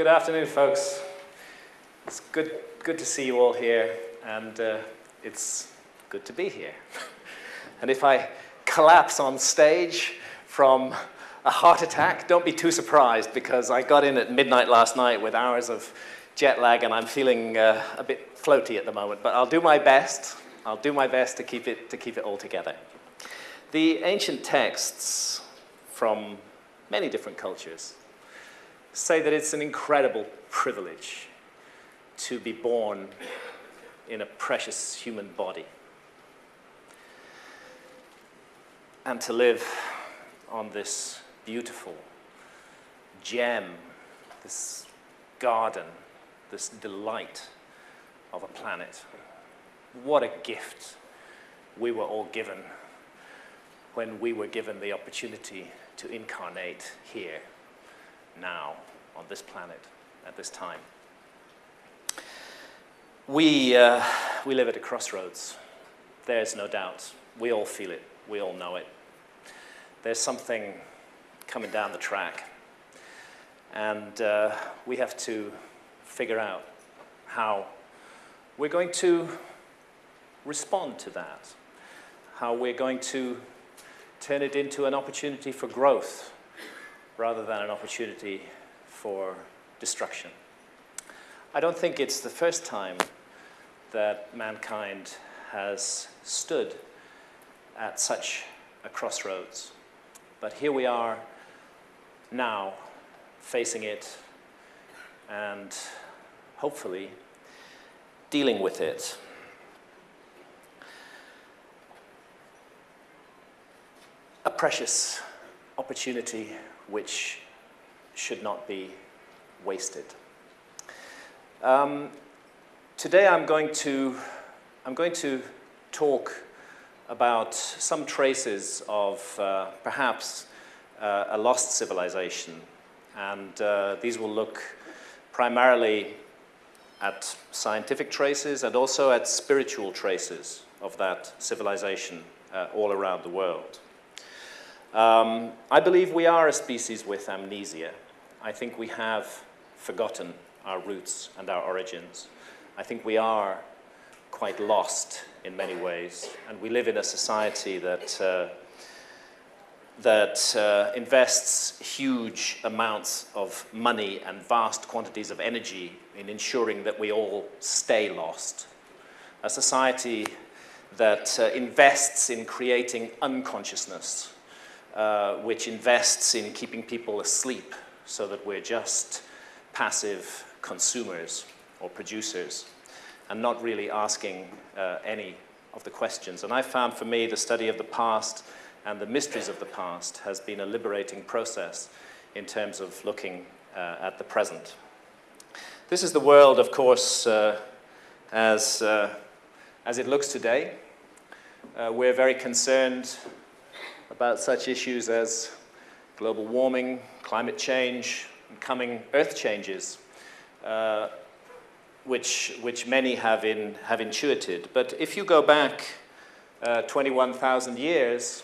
Good afternoon, folks. It's good, good to see you all here, and uh, it's good to be here. and if I collapse on stage from a heart attack, don't be too surprised because I got in at midnight last night with hours of jet lag and I'm feeling uh, a bit floaty at the moment, but I'll do my best. I'll do my best to keep it, to keep it all together. The ancient texts from many different cultures say that it's an incredible privilege to be born in a precious human body and to live on this beautiful gem, this garden, this delight of a planet. What a gift we were all given when we were given the opportunity to incarnate here, now, on this planet, at this time. We, uh, we live at a crossroads. There's no doubt. We all feel it. We all know it. There's something coming down the track. And uh, we have to figure out how we're going to respond to that, how we're going to turn it into an opportunity for growth rather than an opportunity for destruction. I don't think it's the first time that mankind has stood at such a crossroads. But here we are now facing it and hopefully dealing with it. A precious opportunity which should not be wasted. Um, today I'm going to I'm going to talk about some traces of uh, perhaps uh, a lost civilization. And uh, these will look primarily at scientific traces and also at spiritual traces of that civilization uh, all around the world. Um, I believe we are a species with amnesia. I think we have forgotten our roots and our origins. I think we are quite lost in many ways. And we live in a society that, uh, that uh, invests huge amounts of money and vast quantities of energy in ensuring that we all stay lost. A society that uh, invests in creating unconsciousness, uh, which invests in keeping people asleep so that we're just passive consumers or producers and not really asking uh, any of the questions. And I found for me the study of the past and the mysteries of the past has been a liberating process in terms of looking uh, at the present. This is the world, of course, uh, as, uh, as it looks today. Uh, we're very concerned about such issues as global warming, climate change, coming earth changes. Uh, which, which many have, in, have intuited. But if you go back uh, 21,000 years,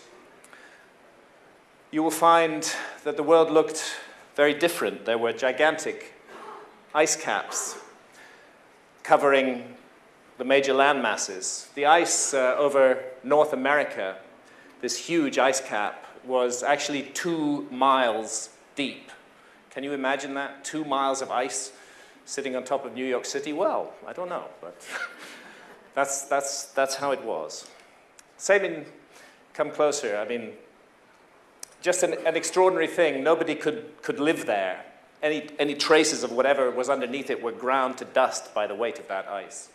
you will find that the world looked very different. There were gigantic ice caps covering the major land masses. The ice uh, over North America, this huge ice cap, was actually two miles deep. Can you imagine that? Two miles of ice sitting on top of New York City? Well, I don't know, but that's, that's, that's how it was. Same in Come Closer. I mean, just an, an extraordinary thing. Nobody could, could live there. Any, any traces of whatever was underneath it were ground to dust by the weight of that ice.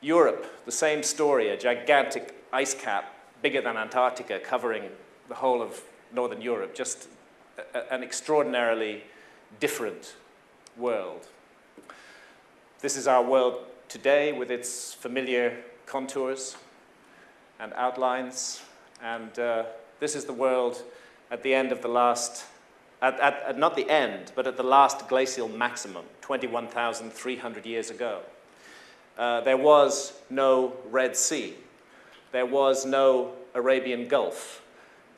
Europe, the same story, a gigantic ice cap, bigger than Antarctica, covering the whole of Northern Europe, just an extraordinarily different world. This is our world today with its familiar contours and outlines, and uh, this is the world at the end of the last, at, at, at not the end, but at the last glacial maximum, 21,300 years ago. Uh, there was no Red Sea. There was no Arabian Gulf.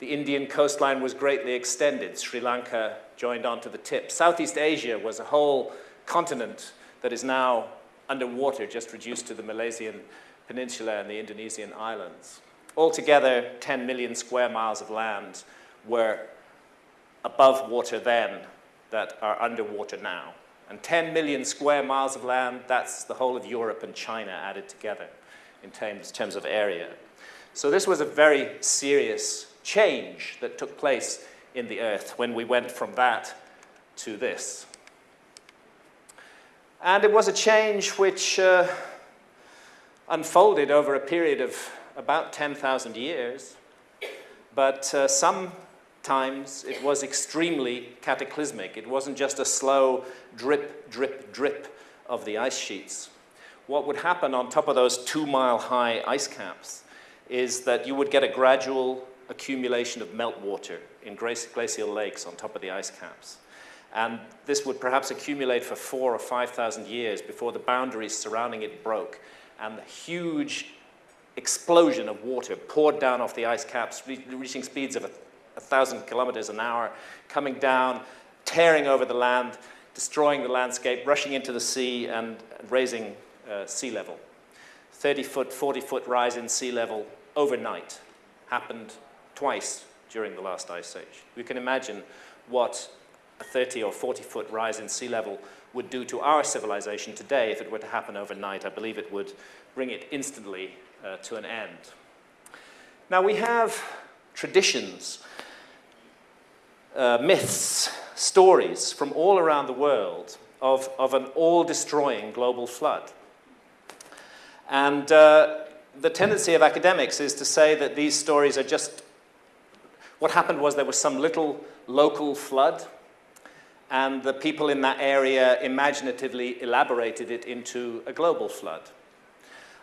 The Indian coastline was greatly extended. Sri Lanka joined onto the tip. Southeast Asia was a whole continent that is now underwater, just reduced to the Malaysian peninsula and the Indonesian islands. Altogether, 10 million square miles of land were above water then that are underwater now. And 10 million square miles of land, that's the whole of Europe and China added together in terms, terms of area. So this was a very serious change that took place in the earth when we went from that to this. And it was a change which uh, unfolded over a period of about 10,000 years, but uh, sometimes it was extremely cataclysmic. It wasn't just a slow drip, drip, drip of the ice sheets. What would happen on top of those two-mile-high ice caps is that you would get a gradual accumulation of meltwater in glacial lakes on top of the ice caps. And this would perhaps accumulate for four or 5,000 years before the boundaries surrounding it broke. And the huge explosion of water poured down off the ice caps, re reaching speeds of a, a thousand kilometers an hour, coming down, tearing over the land, destroying the landscape, rushing into the sea, and raising uh, sea level. 30 foot, 40 foot rise in sea level overnight happened twice during the last ice age. We can imagine what a 30 or 40 foot rise in sea level would do to our civilization today if it were to happen overnight. I believe it would bring it instantly uh, to an end. Now we have traditions, uh, myths, stories from all around the world of, of an all-destroying global flood. And uh, the tendency of academics is to say that these stories are just, what happened was there was some little local flood and the people in that area imaginatively elaborated it into a global flood.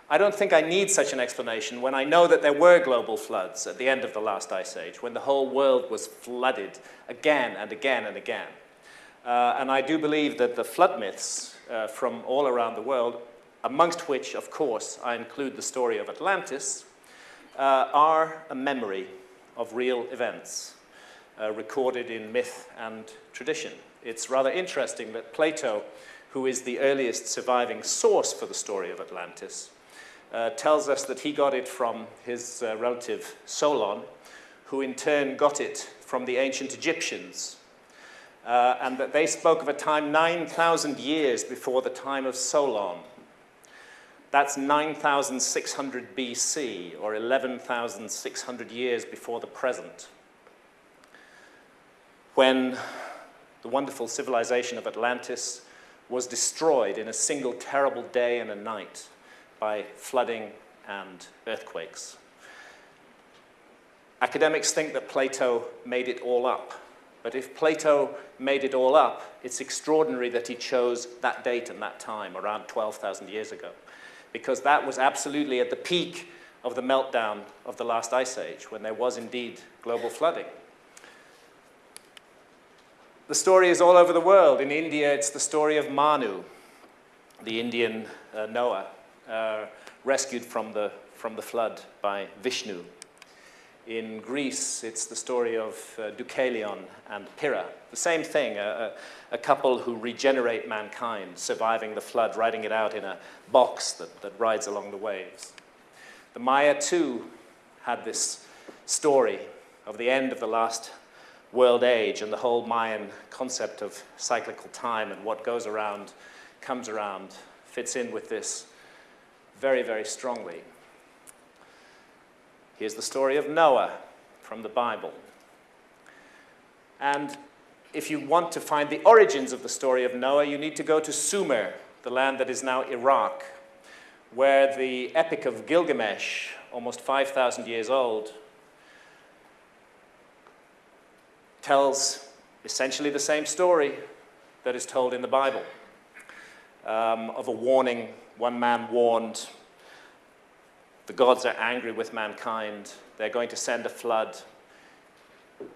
I don't think I need such an explanation when I know that there were global floods at the end of the last ice age, when the whole world was flooded again and again and again. Uh, and I do believe that the flood myths uh, from all around the world, amongst which, of course, I include the story of Atlantis, uh, are a memory of real events uh, recorded in myth and tradition. It's rather interesting that Plato, who is the earliest surviving source for the story of Atlantis, uh, tells us that he got it from his uh, relative Solon, who in turn got it from the ancient Egyptians, uh, and that they spoke of a time 9,000 years before the time of Solon. That's 9,600 BC, or 11,600 years before the present, when the wonderful civilization of Atlantis was destroyed in a single terrible day and a night by flooding and earthquakes. Academics think that Plato made it all up. But if Plato made it all up, it's extraordinary that he chose that date and that time, around 12,000 years ago, because that was absolutely at the peak of the meltdown of the last ice age, when there was indeed global flooding. The story is all over the world. In India, it's the story of Manu, the Indian uh, Noah, uh, rescued from the, from the flood by Vishnu. In Greece, it's the story of uh, Deucalion and Pyrrha. The same thing, a, a, couple who regenerate mankind, surviving the flood, riding it out in a box that, that rides along the waves. The Maya, too, had this story of the end of the last world age and the whole Mayan concept of cyclical time and what goes around comes around fits in with this very, very strongly. Here's the story of Noah from the Bible. And if you want to find the origins of the story of Noah, you need to go to Sumer, the land that is now Iraq, where the Epic of Gilgamesh, almost 5,000 years old, tells essentially the same story that is told in the Bible um, of a warning. One man warned, the gods are angry with mankind. They're going to send a flood.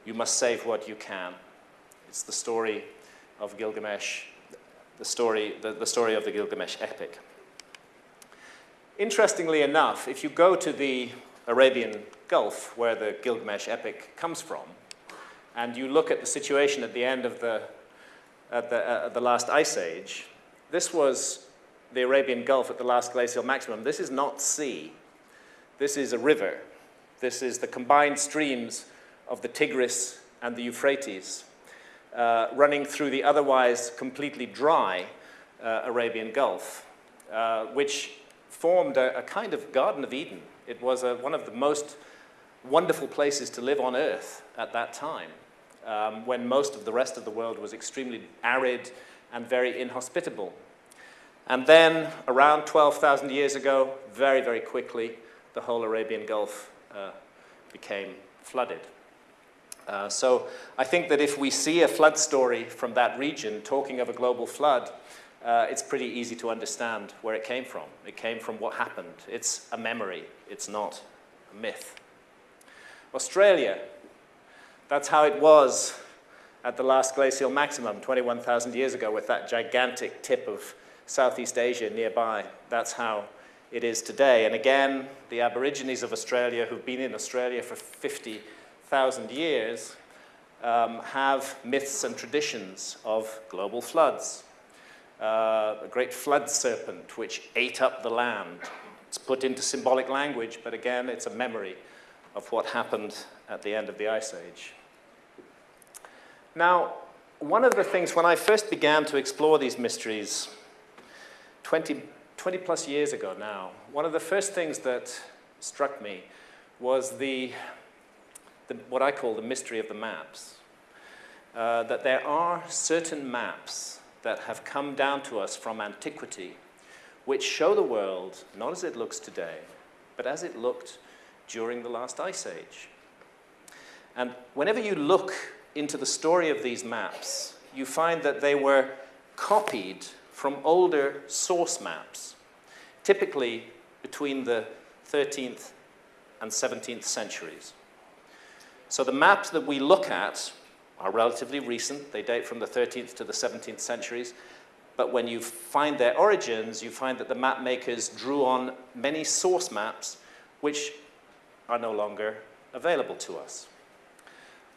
You must save what you can. It's the story of Gilgamesh, the story, the, the story of the Gilgamesh epic. Interestingly enough, if you go to the Arabian Gulf, where the Gilgamesh epic comes from, and you look at the situation at the end of the, at the, uh, the last ice age, this was the Arabian Gulf at the last glacial maximum. This is not sea. This is a river. This is the combined streams of the Tigris and the Euphrates uh, running through the otherwise completely dry uh, Arabian Gulf, uh, which formed a, a, kind of Garden of Eden. It was a, one of the most wonderful places to live on Earth at that time, um, when most of the rest of the world was extremely arid and very inhospitable. And then, around 12,000 years ago, very, very quickly, the whole Arabian Gulf uh, became flooded. Uh, so I think that if we see a flood story from that region talking of a global flood, uh, it's pretty easy to understand where it came from. It came from what happened. It's a memory. It's not a myth. Australia, that's how it was at the last glacial maximum 21,000 years ago with that gigantic tip of Southeast Asia nearby. That's how it is today. And again, the Aborigines of Australia who've been in Australia for 50,000 years um, have myths and traditions of global floods. Uh, a great flood serpent which ate up the land. It's put into symbolic language, but again, it's a memory of what happened at the end of the Ice Age. Now, one of the things, when I first began to explore these mysteries 20, 20 plus years ago now, one of the first things that struck me was the, the what I call the mystery of the maps. Uh, that there are certain maps that have come down to us from antiquity which show the world not as it looks today, but as it looked during the last ice age. And whenever you look into the story of these maps, you find that they were copied from older source maps, typically between the 13th and 17th centuries. So the maps that we look at are relatively recent. They date from the 13th to the 17th centuries. But when you find their origins, you find that the map makers drew on many source maps which are no longer available to us.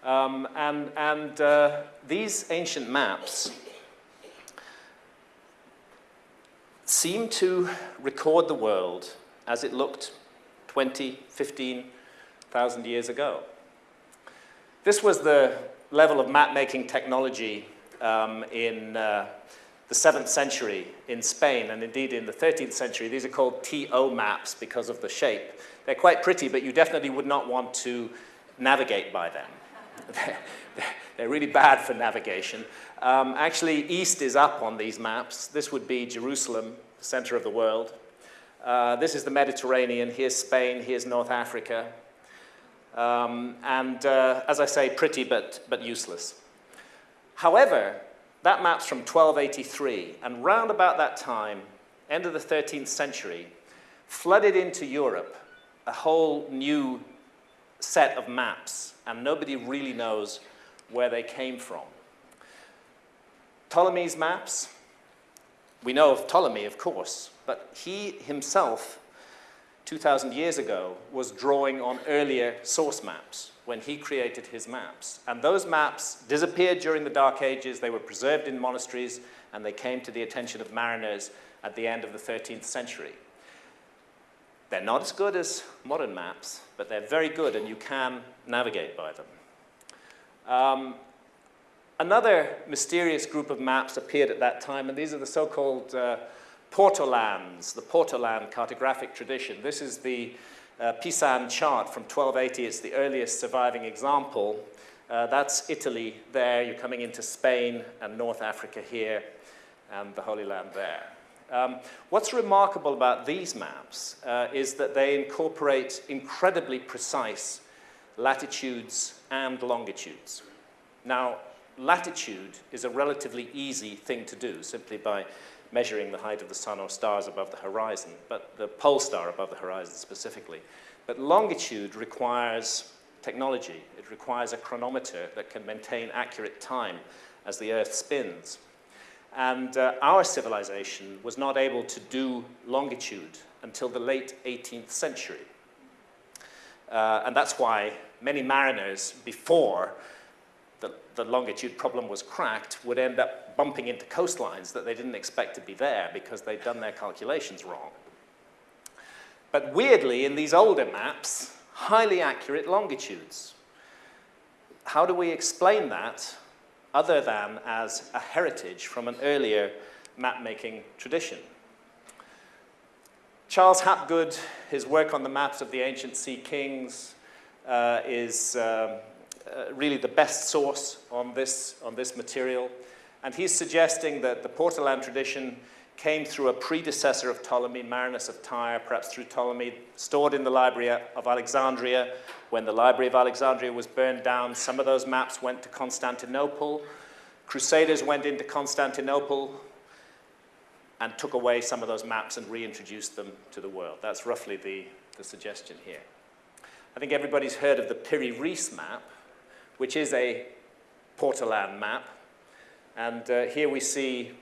Um, and and uh, these ancient maps seem to record the world as it looked 20, 15,000 years ago. This was the level of map-making technology um, in uh, the 7th century in Spain, and indeed in the 13th century. These are called TO maps because of the shape. They're quite pretty, but you definitely would not want to navigate by them. They're really bad for navigation. Um, actually, east is up on these maps. This would be Jerusalem, the center of the world. Uh, this is the Mediterranean. Here's Spain. Here's North Africa. Um, and uh, as I say, pretty but, but useless. However, that map's from 1283, and round about that time, end of the 13th century, flooded into Europe a whole new set of maps, and nobody really knows where they came from. Ptolemy's maps, we know of Ptolemy, of course, but he himself 2,000 years ago, was drawing on earlier source maps when he created his maps. And those maps disappeared during the Dark Ages, they were preserved in monasteries, and they came to the attention of mariners at the end of the 13th century. They're not as good as modern maps, but they're very good, and you can navigate by them. Um, another mysterious group of maps appeared at that time, and these are the so-called uh, Portolans, the Portolan cartographic tradition. This is the uh, Pisan chart from 1280. It's the earliest surviving example. Uh, that's Italy there. You're coming into Spain and North Africa here and the Holy Land there. Um, what's remarkable about these maps uh, is that they incorporate incredibly precise latitudes and longitudes. Now, latitude is a relatively easy thing to do simply by measuring the height of the sun or stars above the horizon, but the pole star above the horizon specifically. But longitude requires technology. It requires a chronometer that can maintain accurate time as the Earth spins. And uh, our civilization was not able to do longitude until the late 18th century. Uh, and that's why many mariners, before the, the longitude problem was cracked, would end up bumping into coastlines that they didn't expect to be there because they'd done their calculations wrong. But weirdly, in these older maps, highly accurate longitudes. How do we explain that other than as a heritage from an earlier map-making tradition? Charles Hapgood, his work on the maps of the ancient sea kings, uh, is um, uh, really the best source on this, on this material. And he's suggesting that the Portolan tradition came through a predecessor of Ptolemy, Marinus of Tyre, perhaps through Ptolemy, stored in the Library of Alexandria. When the Library of Alexandria was burned down, some of those maps went to Constantinople. Crusaders went into Constantinople and took away some of those maps and reintroduced them to the world. That's roughly the, the suggestion here. I think everybody's heard of the Piri Reis map, which is a Portolan map. And uh, here we see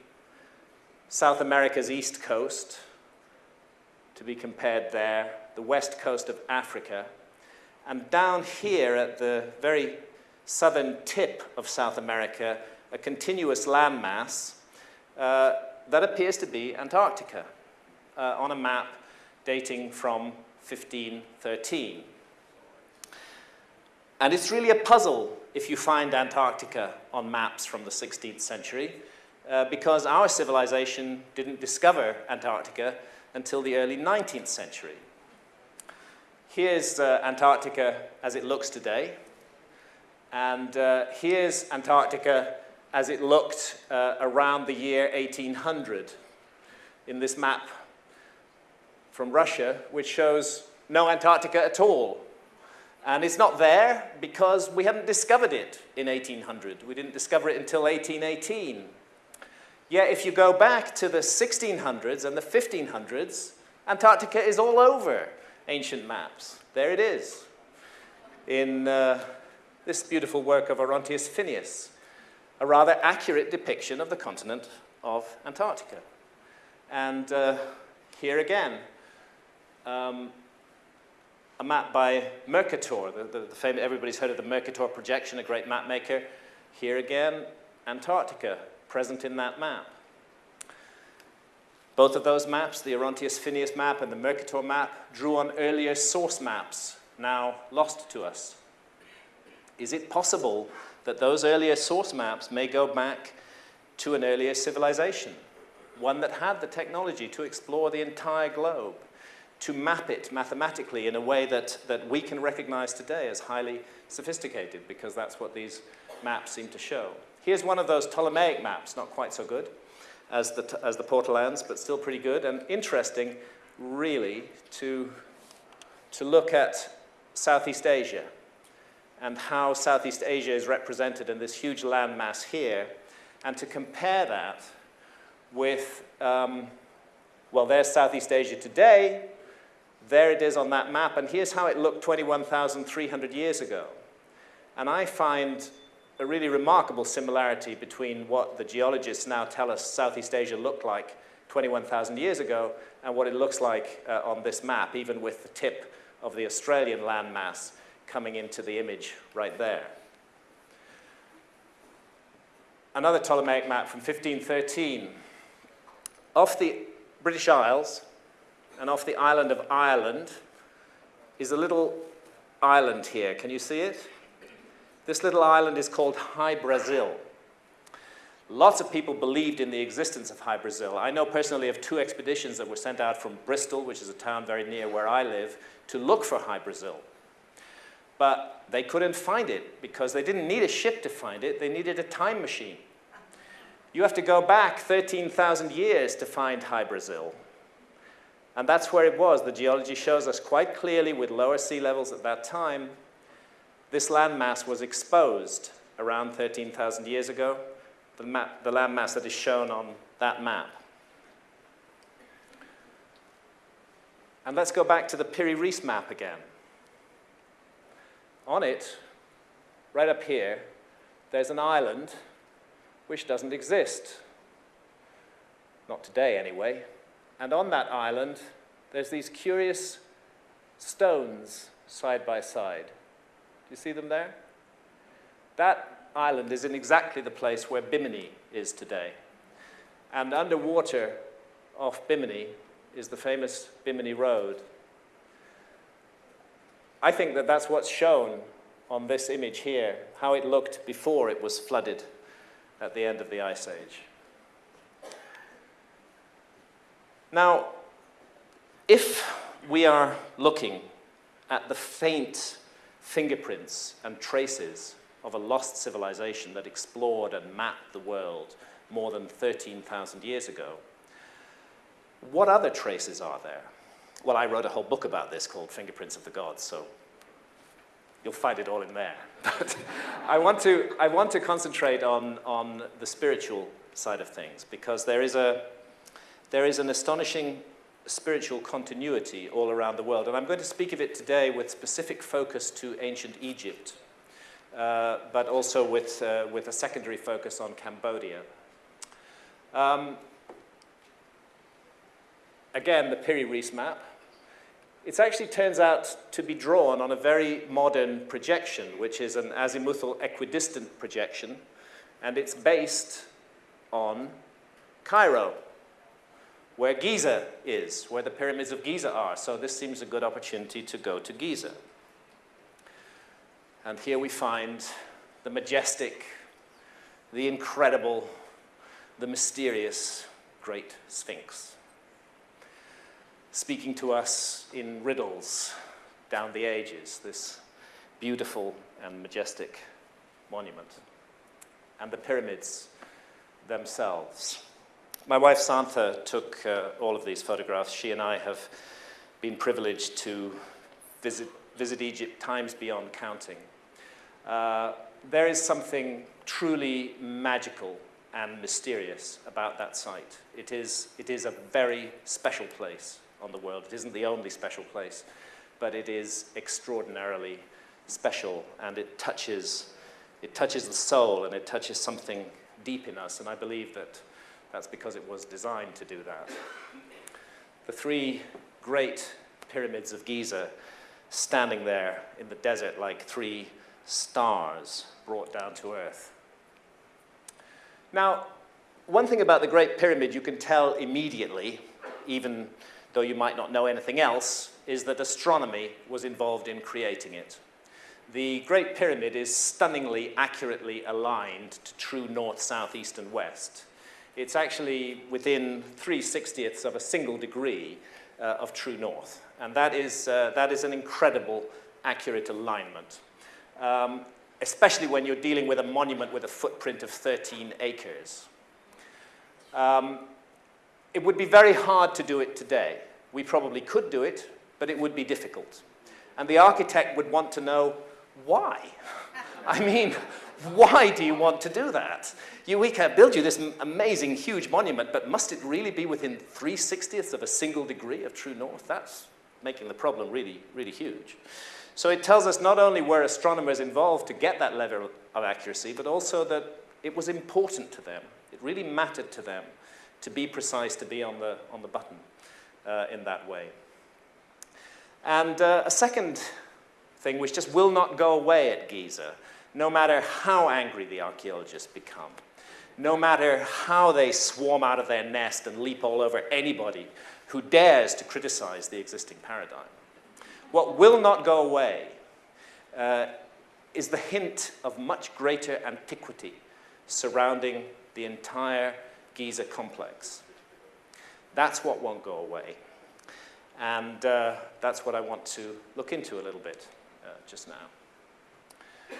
South America's east coast, to be compared there, the west coast of Africa, and down here at the very southern tip of South America, a continuous landmass uh, that appears to be Antarctica uh, on a map dating from 1513. And it's really a puzzle if you find Antarctica on maps from the 16th century, uh, because our civilization didn't discover Antarctica until the early 19th century. Here's uh, Antarctica as it looks today, and uh, here's Antarctica as it looked uh, around the year 1800 in this map from Russia, which shows no Antarctica at all. And it's not there because we hadn't discovered it in 1800. We didn't discover it until 1818. Yet if you go back to the 1600s and the 1500s, Antarctica is all over ancient maps. There it is in uh, this beautiful work of Oronteus Finaeus, a rather accurate depiction of the continent of Antarctica. And uh, here again, um, a map by Mercator, the, the, the famous, everybody's heard of the Mercator projection, a great map maker. Here again, Antarctica, present in that map. Both of those maps, the Oronteus Finaeus map and the Mercator map, drew on earlier source maps, now lost to us. Is it possible that those earlier source maps may go back to an earlier civilization, one that had the technology to explore the entire globe, to map it mathematically in a way that, that we can recognize today as highly sophisticated, because that's what these maps seem to show. Here's one of those Ptolemaic maps, not quite so good as the, as the Portolans, but still pretty good and interesting, really, to, to look at Southeast Asia and how Southeast Asia is represented in this huge landmass here, and to compare that with, um, well, there's Southeast Asia today, there it is on that map, and here's how it looked 21,300 years ago. And I find a really remarkable similarity between what the geologists now tell us Southeast Asia looked like 21,000 years ago and what it looks like uh, on this map, even with the tip of the Australian landmass coming into the image right there. Another Ptolemaic map from 1513. Off the British Isles and off the island of Ireland is a little island here. Can you see it? This little island is called Hy-Brasil. Lots of people believed in the existence of Hy-Brasil. I know personally of two expeditions that were sent out from Bristol, which is a town very near where I live, to look for Hy-Brasil. But they couldn't find it because they didn't need a ship to find it, they needed a time machine. You have to go back 13,000 years to find Hy-Brasil. And that's where it was. The geology shows us quite clearly with lower sea levels at that time this landmass was exposed around 13,000 years ago, the, map, the landmass that is shown on that map. And let's go back to the Piri Reis map again. On it, right up here, there's an island which doesn't exist. Not today, anyway. And on that island, there's these curious stones side by side. Do you see them there? That island is in exactly the place where Bimini is today. And underwater off Bimini is the famous Bimini Road. I think that that's what's shown on this image here, how it looked before it was flooded at the end of the Ice Age. Now, if we are looking at the faint fingerprints and traces of a lost civilization that explored and mapped the world more than 13,000 years ago, what other traces are there? Well, I wrote a whole book about this called Fingerprints of the Gods, so you'll find it all in there. But I want to, I want to concentrate on, on the spiritual side of things because there is, a, there is an astonishing spiritual continuity all around the world. And I'm going to speak of it today with specific focus to ancient Egypt, uh, but also with, uh, with a secondary focus on Cambodia. Um, again, the Piri Reis map. It actually turns out to be drawn on a very modern projection, which is an azimuthal equidistant projection, and it's based on Cairo, where Giza is, where the pyramids of Giza are. So this seems a good opportunity to go to Giza. And here we find the majestic, the incredible, the mysterious Great Sphinx speaking to us in riddles down the ages, this beautiful and majestic monument, and the pyramids themselves. My wife Santha took uh, all of these photographs. She and I have been privileged to visit, visit Egypt times beyond counting. Uh, there is something truly magical and mysterious about that site. It is, it is a very special place on the world. It isn't the only special place, but it is extraordinarily special and it touches, it touches the soul and it touches something deep in us. And I believe that that's because it was designed to do that. The three great pyramids of Giza standing there in the desert like three stars brought down to earth. Now, one thing about the Great Pyramid you can tell immediately, even though you might not know anything else, is that astronomy was involved in creating it. The Great Pyramid is stunningly accurately aligned to true north, south, east, and west. It's actually within 3 60ths of a single degree uh, of true north. And that is, uh, that is an incredible accurate alignment, um, especially when you're dealing with a monument with a footprint of 13 acres. Um, it would be very hard to do it today. We probably could do it, but it would be difficult. And the architect would want to know why. I mean, why do you want to do that? You, we can build you this amazing, huge monument, but must it really be within 3 60ths of a single degree of true north? That's making the problem really, really huge. So it tells us not only were astronomers involved to get that level of accuracy, but also that it was important to them. It really mattered to them to be precise, to be on the, on the button uh, in that way. And uh, a second thing which just will not go away at Giza, no matter how angry the archaeologists become, no matter how they swarm out of their nest and leap all over anybody who dares to criticize the existing paradigm. What will not go away uh, is the hint of much greater antiquity surrounding the entire Giza complex. That's what won't go away. And uh, that's what I want to look into a little bit uh, just now.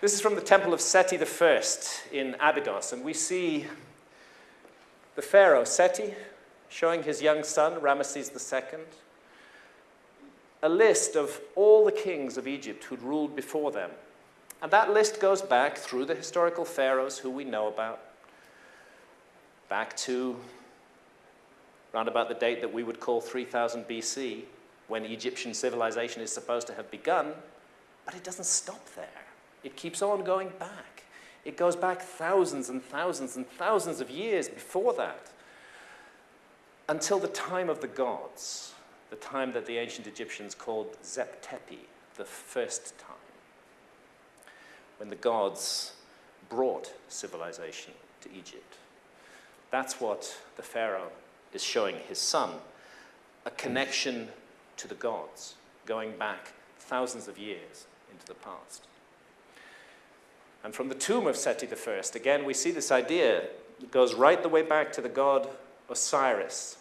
This is from the temple of Seti I in Abydos, and we see the pharaoh Seti showing his young son, Ramesses II, a list of all the kings of Egypt who'd ruled before them. And that list goes back through the historical pharaohs who we know about, back to around about the date that we would call 3000 BC, when Egyptian civilization is supposed to have begun, but it doesn't stop there. It keeps on going back. It goes back thousands and thousands and thousands of years before that, until the time of the gods. the time that the ancient Egyptians called Zep Tepi, the first time, when the gods brought civilization to Egypt. That's what the Pharaoh is showing his son a connection to the gods, going back thousands of years into the past. And from the tomb of Seti I, again, we see this idea goes right the way back to the god Osiris.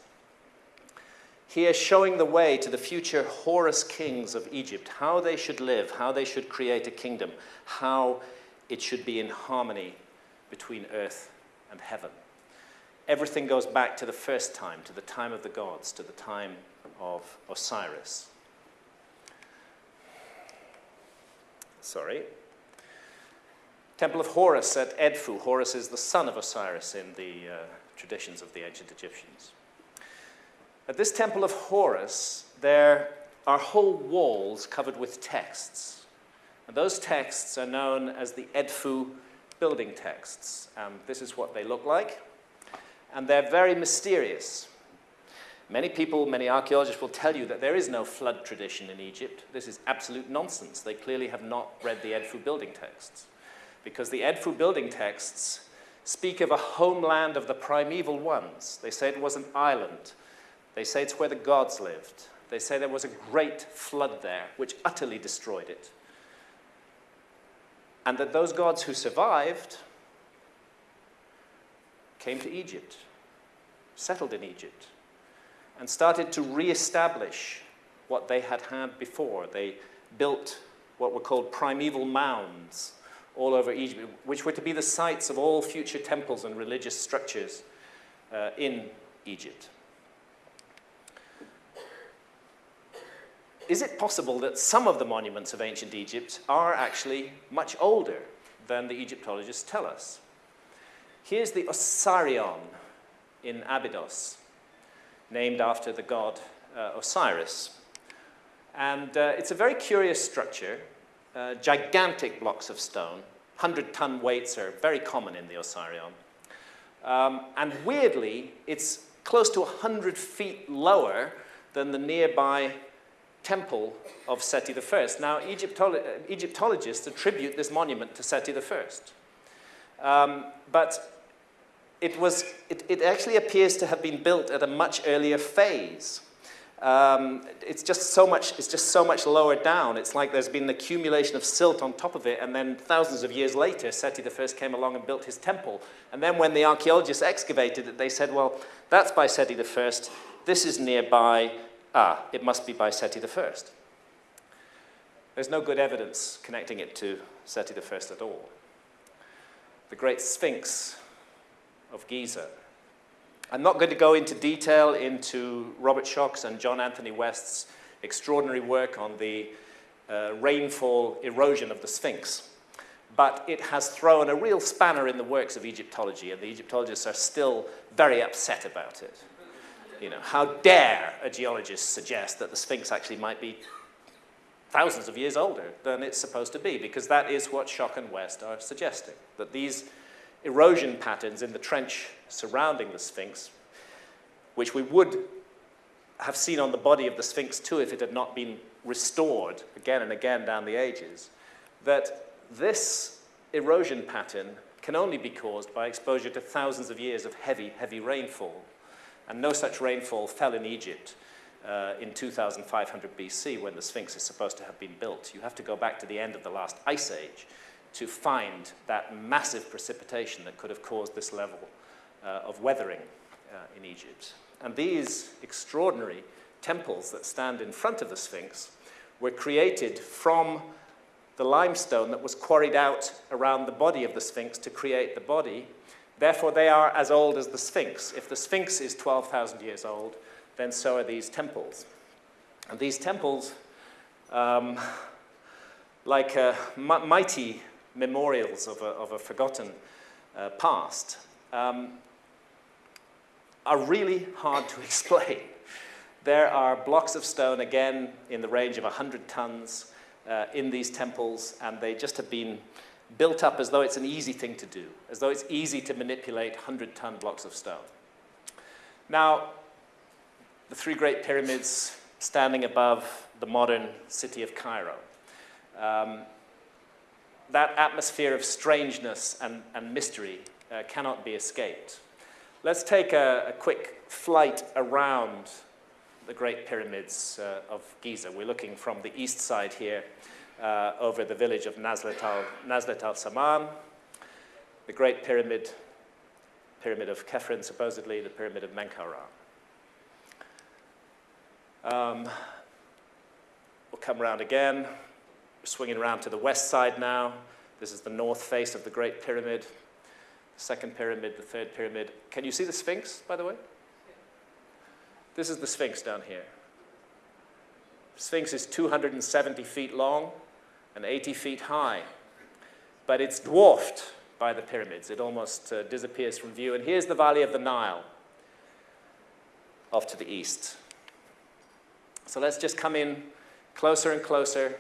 Here, showing the way to the future Horus kings of Egypt, how they should live, how they should create a kingdom, how it should be in harmony between earth and heaven. Everything goes back to the first time, to the time of the gods, to the time of Osiris. Sorry. Temple of Horus at Edfu. Horus is the son of Osiris in the uh, traditions of the ancient Egyptians. At this temple of Horus, there are whole walls covered with texts. And those texts are known as the Edfu building texts. Um, this is what they look like. And they're very mysterious. Many people, many archaeologists will tell you that there is no flood tradition in Egypt. This is absolute nonsense. They clearly have not read the Edfu building texts. Because the Edfu building texts speak of a homeland of the primeval ones. They say it was an island. They say it's where the gods lived. They say there was a great flood there, which utterly destroyed it. And that those gods who survived came to Egypt, settled in Egypt, and started to re-establish what they had had before. They built what were called primeval mounds all over Egypt, which were to be the sites of all future temples and religious structures uh, in Egypt. Is it possible that some of the monuments of ancient Egypt are actually much older than the Egyptologists tell us? Here's the Osirion in Abydos, named after the god uh, Osiris. And uh, it's a very curious structure, uh, gigantic blocks of stone. 100-ton weights are very common in the Osirion. Um, and weirdly, it's close to 100 feet lower than the nearby temple of Seti I. Now, Egyptolo Egyptologists attribute this monument to Seti I. Um, but it, was, it, it actually appears to have been built at a much earlier phase. Um, it's just so much it's just so much lower down. It's like there's been an accumulation of silt on top of it and then thousands of years later Seti I came along and built his temple. And then when the archaeologists excavated it they said well that's by Seti I this is nearby. Ah it must be by Seti I there's no good evidence connecting it to Seti I at all the great Sphinx of Giza. I'm not going to go into detail into Robert Schoch's and John Anthony West's extraordinary work on the uh, rainfall erosion of the Sphinx. But it has thrown a real spanner in the works of Egyptology, and the Egyptologists are still very upset about it. You know, how dare a geologist suggest that the Sphinx actually might be thousands of years older than it's supposed to be, because that is what Schoch and West are suggesting, that these erosion patterns in the trench surrounding the Sphinx, which we would have seen on the body of the Sphinx too if it had not been restored again and again down the ages, that this erosion pattern can only be caused by exposure to thousands of years of heavy, heavy rainfall. And no such rainfall fell in Egypt uh, in 2500 BC when the Sphinx is supposed to have been built. You have to go back to the end of the last ice age to find that massive precipitation that could have caused this level uh, of weathering uh, in Egypt. And these extraordinary temples that stand in front of the Sphinx were created from the limestone that was quarried out around the body of the Sphinx to create the body. Therefore, they are as old as the Sphinx. If the Sphinx is 12,000 years old, then so are these temples. And these temples, um, like uh, mighty memorials of a, of a forgotten uh, past um, are really hard to explain. There are blocks of stone, again, in the range of 100 tons uh, in these temples, and they just have been built up as though it's an easy thing to do, as though it's easy to manipulate 100-ton blocks of stone. Now, the three great pyramids, standing above the modern city of Cairo. Um, that atmosphere of strangeness and, and mystery uh, cannot be escaped. Let's take a, a, quick flight around the Great Pyramids uh, of Giza. We're looking from the east side here uh, over the village of Nazlet al, Nazlet al Saman, the Great Pyramid, Pyramid of Khafren, supposedly, the Pyramid of Menkaure. Um, we'll come around again, swinging around to the west side now. This is the north face of the Great Pyramid, the second pyramid, the third pyramid. Can you see the Sphinx, by the way? This is the Sphinx down here. Sphinx is 270 feet long and 80 feet high, but it's dwarfed by the pyramids. It almost uh, disappears from view. And here's the valley of the Nile off to the east. So let's just come in closer and closer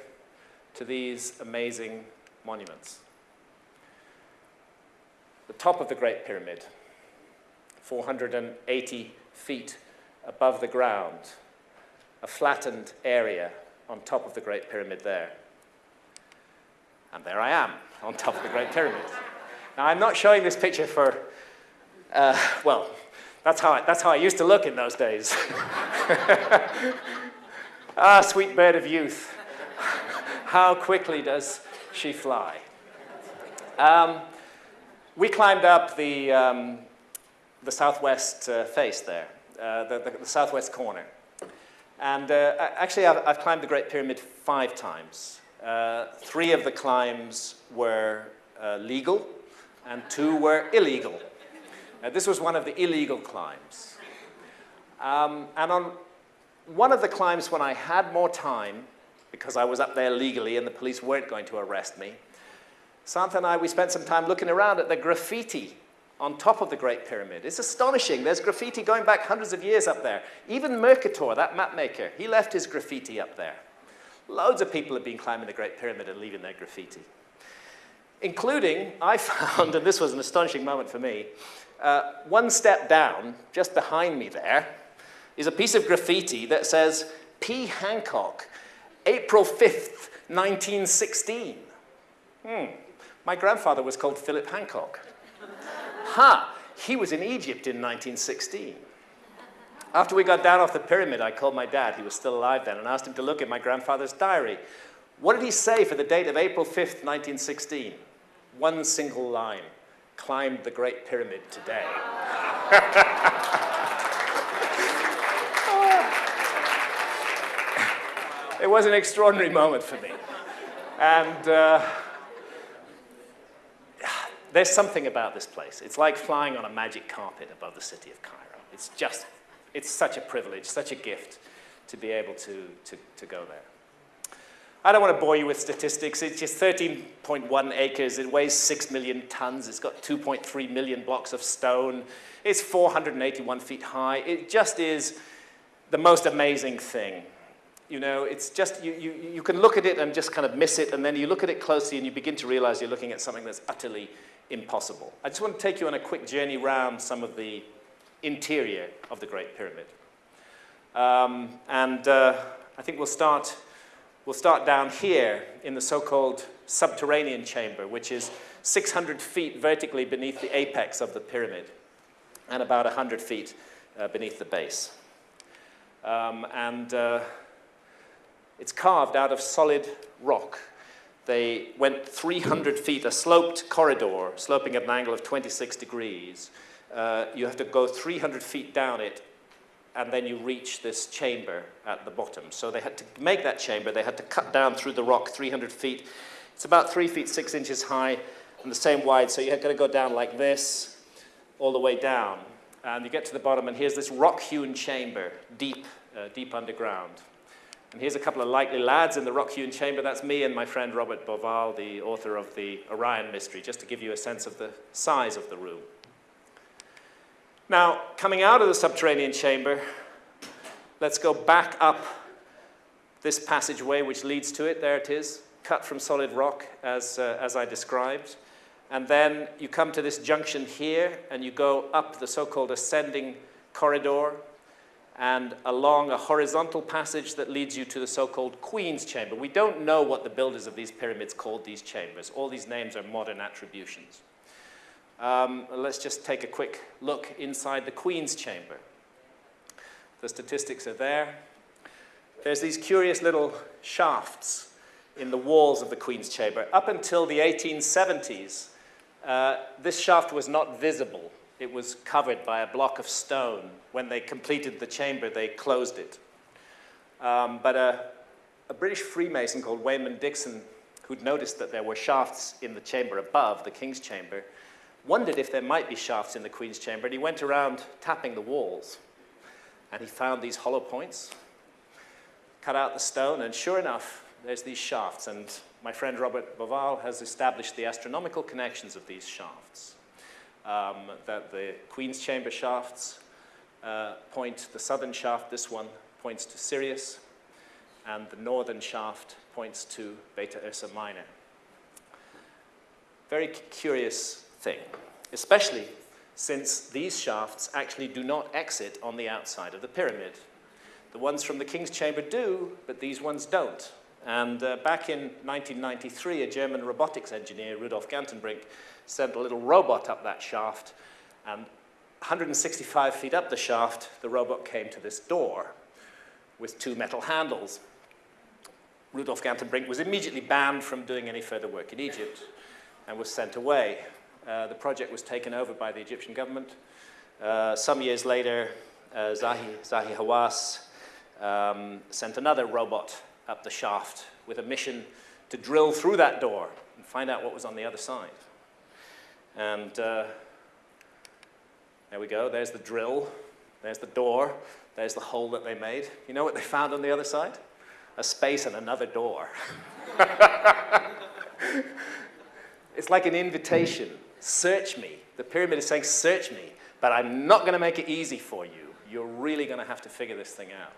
to these amazing monuments. The top of the Great Pyramid, 480 feet above the ground, a flattened area on top of the Great Pyramid there. And there I am, on top of the Great Pyramid. Now, I'm not showing this picture for, uh, well, that's how, I, that's how I used to look in those days. ah, sweet bird of youth. How quickly does she fly? Um, we climbed up the, um, the southwest uh, face there, uh, the, the, the, southwest corner. And uh, actually, I've, I've, climbed the Great Pyramid five times. Uh, three of the climbs were uh, legal, and two were illegal. this was one of the illegal climbs. Um, and on one of the climbs when I had more time, because I was up there legally and the police weren't going to arrest me, Santha and I, we spent some time looking around at the graffiti on top of the Great Pyramid. It's astonishing. There's graffiti going back hundreds of years up there. Even Mercator, that map maker, he left his graffiti up there. Loads of people have been climbing the Great Pyramid and leaving their graffiti. Including, I found, and this was an astonishing moment for me, uh, one step down, just behind me there, is a piece of graffiti that says, P. Hancock, April 5th, 1916. Hmm. My grandfather was called Philip Hancock. ha! He was in Egypt in 1916. After we got down off the pyramid, I called my dad, he was still alive then, and asked him to look at my grandfather's diary. What did he say for the date of April 5th, 1916? One single line, climbed the Great Pyramid today. it was an extraordinary moment for me. And uh, there's something about this place. It's like flying on a magic carpet above the city of Cairo. It's just, it's such a privilege, such a gift to be able to, to, to go there. I don't want to bore you with statistics. It's just 13.1 acres. It weighs 6 million tons. It's got 2.3 million blocks of stone. It's 481 feet high. It just is the most amazing thing. You know, it's just, you, you, you can look at it and just kind of miss it, and then you look at it closely and you begin to realize you're looking at something that's utterly impossible. I just want to take you on a quick journey around some of the interior of the Great Pyramid. Um, and uh, I think we'll start, we'll start down here in the so-called subterranean chamber, which is 600 feet vertically beneath the apex of the pyramid and about 100 feet uh, beneath the base. Um, and uh, it's carved out of solid rock. They went 300 feet, a sloped corridor, sloping at an angle of 26 degrees. Uh, you have to go 300 feet down it, and then you reach this chamber at the bottom. So they had to make that chamber, they had to cut down through the rock 300 feet. It's about 3 feet 6 inches high and the same wide, so you're going to go down like this, all the way down. And you get to the bottom, and here's this rock-hewn chamber, deep, uh, deep underground. And here's a couple of likely lads in the rock-hewn chamber. That's me and my friend Robert Bauval, the author of the Orion Mystery, just to give you a sense of the size of the room. Now, coming out of the subterranean chamber, let's go back up this passageway which leads to it. There it is, cut from solid rock as, uh, as I described. And then you come to this junction here and you go up the so-called ascending corridor and along a horizontal passage that leads you to the so-called Queen's Chamber. We don't know what the builders of these pyramids called these chambers. All these names are modern attributions. Um, let's just take a quick look inside the Queen's Chamber. The statistics are there. There's these curious little shafts in the walls of the Queen's Chamber. Up until the 1870s, uh, this shaft was not visible it was covered by a block of stone. When they completed the chamber, they closed it. Um, but a, a, British Freemason called Waynman Dixon, who'd noticed that there were shafts in the chamber above, the King's Chamber, wondered if there might be shafts in the Queen's Chamber, and he went around tapping the walls. And he found these hollow points, cut out the stone, and sure enough, there's these shafts. And my friend Robert Bauval has established the astronomical connections of these shafts um, that the Queen's Chamber shafts uh, point, the southern shaft, this one, points to Sirius, and the northern shaft points to Beta Ursa Minor. Very curious thing, especially since these shafts actually do not exit on the outside of the pyramid. The ones from the King's Chamber do, but these ones don't. And uh, back in 1993, a German robotics engineer, Rudolf Gantenbrink, sent a little robot up that shaft, and 165 feet up the shaft, the robot came to this door with two metal handles. Rudolf Gantenbrink was immediately banned from doing any further work in Egypt and was sent away. Uh, the project was taken over by the Egyptian government. Uh, some years later, uh, Zahi, Zahi Hawass um, sent another robot up the shaft with a mission to drill through that door and find out what was on the other side. And uh, there we go, there's the drill, there's the door, there's the hole that they made. You know what they found on the other side? A space and another door. it's like an invitation. Search me. The pyramid is saying, search me, but I'm not going to make it easy for you. You're really going to have to figure this thing out.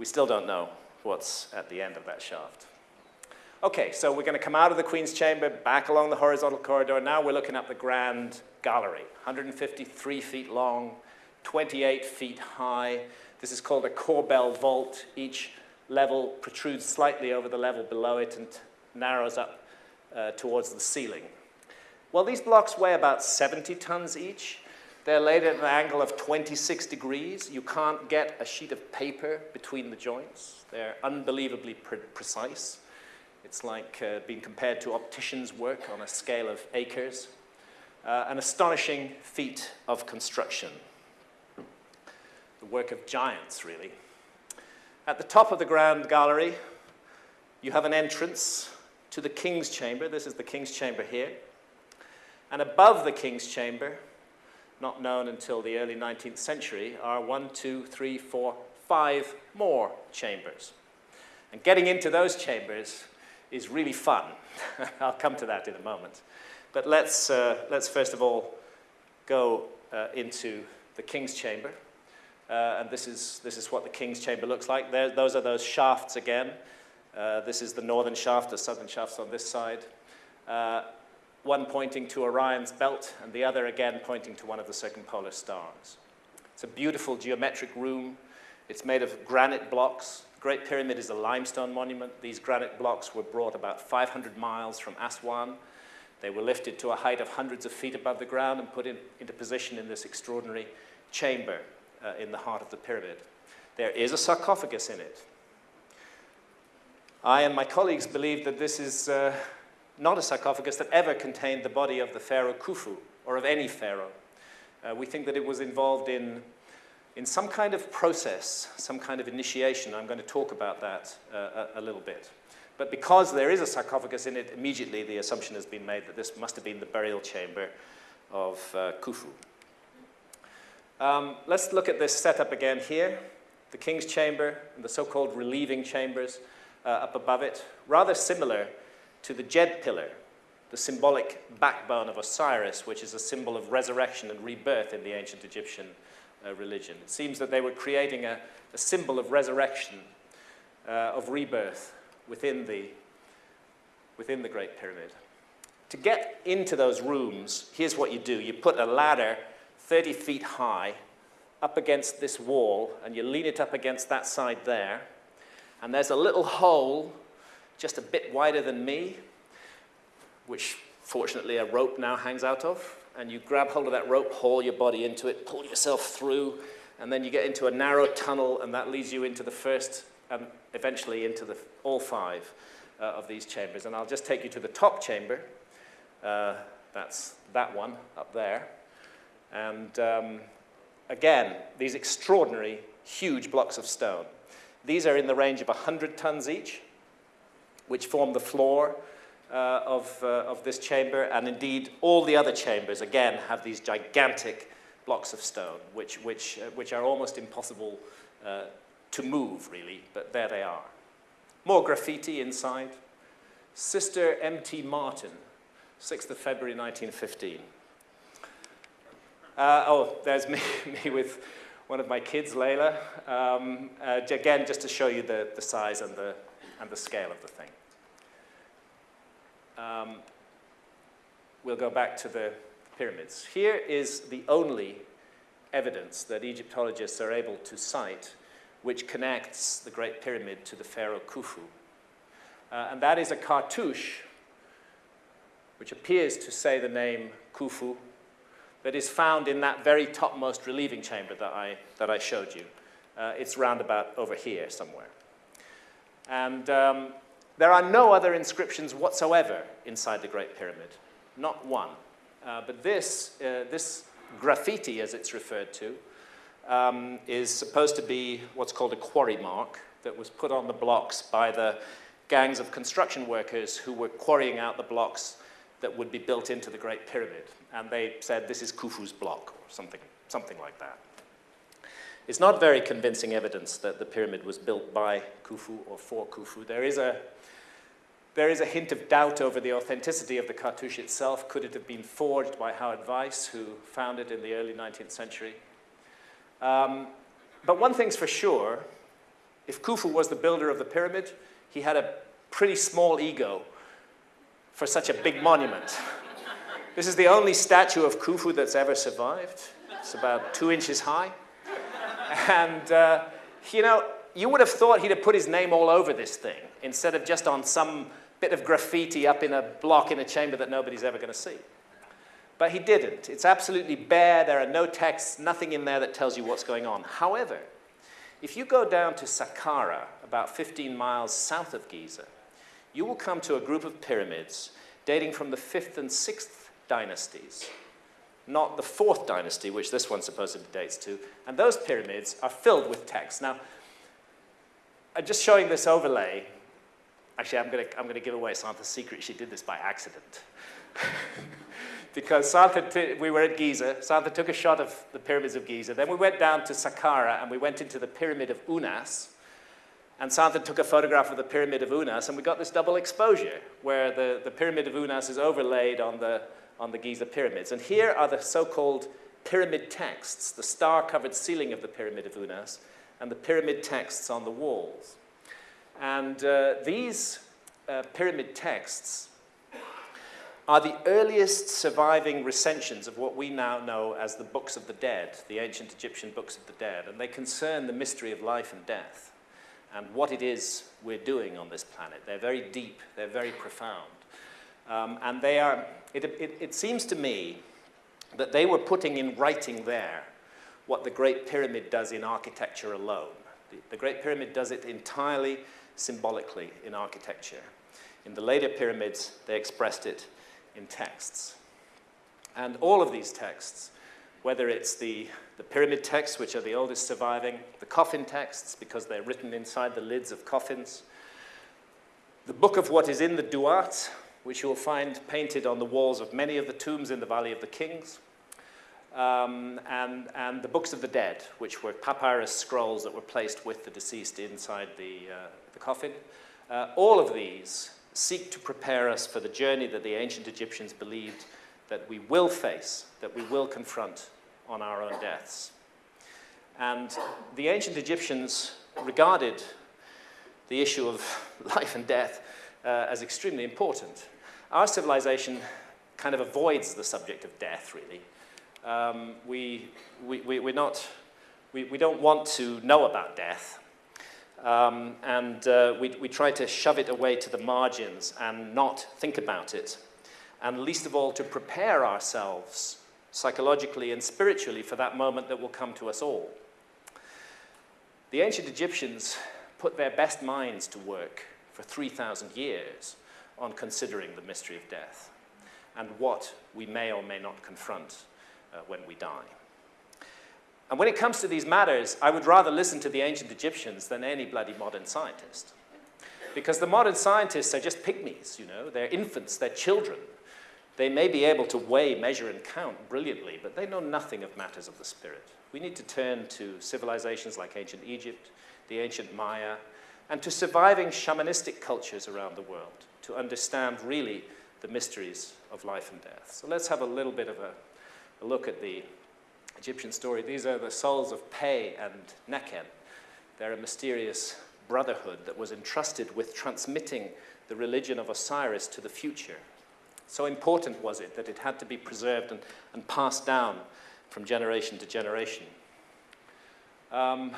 We still don't know what's at the end of that shaft. Okay, so we're going to come out of the Queen's Chamber, back along the horizontal corridor. Now we're looking at the Grand Gallery, 153 feet long, 28 feet high. This is called a corbel vault. Each level protrudes slightly over the level below it and narrows up uh, towards the ceiling. Well, these blocks weigh about 70 tons each. They're laid at an angle of 26 degrees. You can't get a sheet of paper between the joints. They're unbelievably pre precise. It's like uh, being compared to opticians' work on a scale of acres. Uh, an astonishing feat of construction. The work of giants, really. At the top of the Grand Gallery, you have an entrance to the King's Chamber. This is the King's Chamber here. And above the King's Chamber, not known until the early 19th century, are one, two, three, four, five more chambers. And getting into those chambers is really fun. I'll come to that in a moment. But let's, uh, let's first of all go uh, into the King's Chamber. Uh, and this is, this is what the King's Chamber looks like. There, those are those shafts again. Uh, this is the northern shaft, the southern shaft's on this side. One pointing to Orion's belt, and the other again pointing to one of the circumpolar stars. It's a beautiful geometric room. It's made of granite blocks, Great Pyramid is a limestone monument. These granite blocks were brought about 500 miles from Aswan. They were lifted to a height of hundreds of feet above the ground and put in, into position in this extraordinary chamber uh, in the heart of the pyramid. There is a sarcophagus in it. I and my colleagues believe that this is uh, not a sarcophagus that ever contained the body of the pharaoh Khufu or of any pharaoh. Uh, we think that it was involved in in some kind of process, some kind of initiation. I'm going to talk about that uh, a, a, little bit. But because there is a sarcophagus in it, immediately the assumption has been made that this must have been the burial chamber of uh, Khufu. Um, let's look at this setup again here. The king's chamber and the so-called relieving chambers uh, up above it, rather similar to the Djed pillar, the symbolic backbone of Osiris, which is a symbol of resurrection and rebirth in the ancient Egyptian uh, religion. It seems that they were creating a, a symbol of resurrection, uh, of rebirth within the, within the Great Pyramid. To get into those rooms, here's what you do. You put a ladder 30 feet high up against this wall, and you lean it up against that side there, and there's a little hole just a bit wider than me, which fortunately a rope now hangs out of, and you grab hold of that rope, haul your body into it, pull yourself through, and then you get into a narrow tunnel, and that leads you into the first, and eventually into the, all five uh, of these chambers. And I'll just take you to the top chamber. Uh, that's that one up there. And um, again, these extraordinary, huge blocks of stone. These are in the range of 100 tons each, which form the floor uh, of, uh, of this chamber. And indeed, all the other chambers, again, have these gigantic blocks of stone, which, which, uh, which are almost impossible uh, to move, really, but there they are. More graffiti inside. Sister M.T. Martin, 6th of February 1915. Uh, oh, there's me, me with one of my kids, Layla. Um, uh, again, just to show you the, the size and the, and the scale of the thing. Um, we'll go back to the pyramids. Here is the only evidence that Egyptologists are able to cite which connects the Great Pyramid to the Pharaoh Khufu. Uh, and that is a cartouche which appears to say the name Khufu, that is found in that very topmost relieving chamber that I, that I showed you. Uh, it's round about over here somewhere. And um, there are no other inscriptions whatsoever inside the Great Pyramid, not one. Uh, but this, uh, this graffiti, as it's referred to, um, is supposed to be what's called a quarry mark that was put on the blocks by the gangs of construction workers who were quarrying out the blocks that would be built into the Great Pyramid. And they said, this is Khufu's block, or something, something like that. It's not very convincing evidence that the pyramid was built by Khufu or for Khufu. There is a, there is a hint of doubt over the authenticity of the cartouche itself. Could it have been forged by Howard Vyse, who found it in the early 19th century? Um, but one thing's for sure, if Khufu was the builder of the pyramid, he had a pretty small ego for such a big monument. This is the only statue of Khufu that's ever survived. It's about two inches high. And, uh, you know, you would have thought he'd have put his name all over this thing instead of just on some bit of graffiti up in a block in a chamber that nobody's ever going to see. But he didn't. It's absolutely bare. There are no texts, nothing in there that tells you what's going on. However, if you go down to Saqqara, about 15 miles south of Giza, you will come to a group of pyramids dating from the 5th and 6th dynasties, not the 4th dynasty, which this one supposedly dates to. And those pyramids are filled with texts. Now, I'm just showing this overlay. Actually, I'm going to I'm gonna give away Santha's secret. She did this by accident. because Santha, we were at Giza. Santha took a shot of the pyramids of Giza. Then we went down to Saqqara and we went into the pyramid of Unas, and Santha took a photograph of the Pyramid of Unas, and we got this double exposure, where the, the Pyramid of Unas is overlaid on the, on the Giza pyramids. And here are the so-called pyramid texts, the star-covered ceiling of the Pyramid of Unas, and the pyramid texts on the walls. And uh, these uh, pyramid texts are the earliest surviving recensions of what we now know as the Books of the Dead, the ancient Egyptian Books of the Dead, and they concern the mystery of life and death and what it is we're doing on this planet. They're very deep, they're very profound. Um, and they are, it, it, it seems to me that they were putting in writing there what the Great Pyramid does in architecture alone. The, the Great Pyramid does it entirely symbolically in architecture. In the later pyramids, they expressed it in texts. And all of these texts whether it's the, the pyramid texts, which are the oldest surviving, the coffin texts, because they're written inside the lids of coffins, the book of what is in the Duat, which you'll find painted on the walls of many of the tombs in the Valley of the Kings, um, and, and the books of the dead, which were papyrus scrolls that were placed with the deceased inside the, uh, the coffin. Uh, all of these seek to prepare us for the journey that the ancient Egyptians believed that we will face, that we will confront on our own deaths. And the ancient Egyptians regarded the issue of life and death uh, as extremely important. Our civilization kind of avoids the subject of death, really. Um, we, we, we, we're not we, we don't want to know about death. Um, and uh, we, we try to shove it away to the margins and not think about it. And least of all, to prepare ourselves psychologically and spiritually for that moment that will come to us all. The ancient Egyptians put their best minds to work for 3,000 years on considering the mystery of death and what we may or may not confront uh, when we die. And when it comes to these matters, I would rather listen to the ancient Egyptians than any bloody modern scientist. Because the modern scientists are just pygmies, you know, they're infants, they're children. They may be able to weigh, measure, and count brilliantly, but they know nothing of matters of the spirit. We need to turn to civilizations like ancient Egypt, the ancient Maya, and to surviving shamanistic cultures around the world to understand really the mysteries of life and death. So let's have a little bit of a, a look at the Egyptian story. These are the souls of Pe and Nekhen. They're a mysterious brotherhood that was entrusted with transmitting the religion of Osiris to the future. So important was it that it had to be preserved and, and passed down from generation to generation. Um,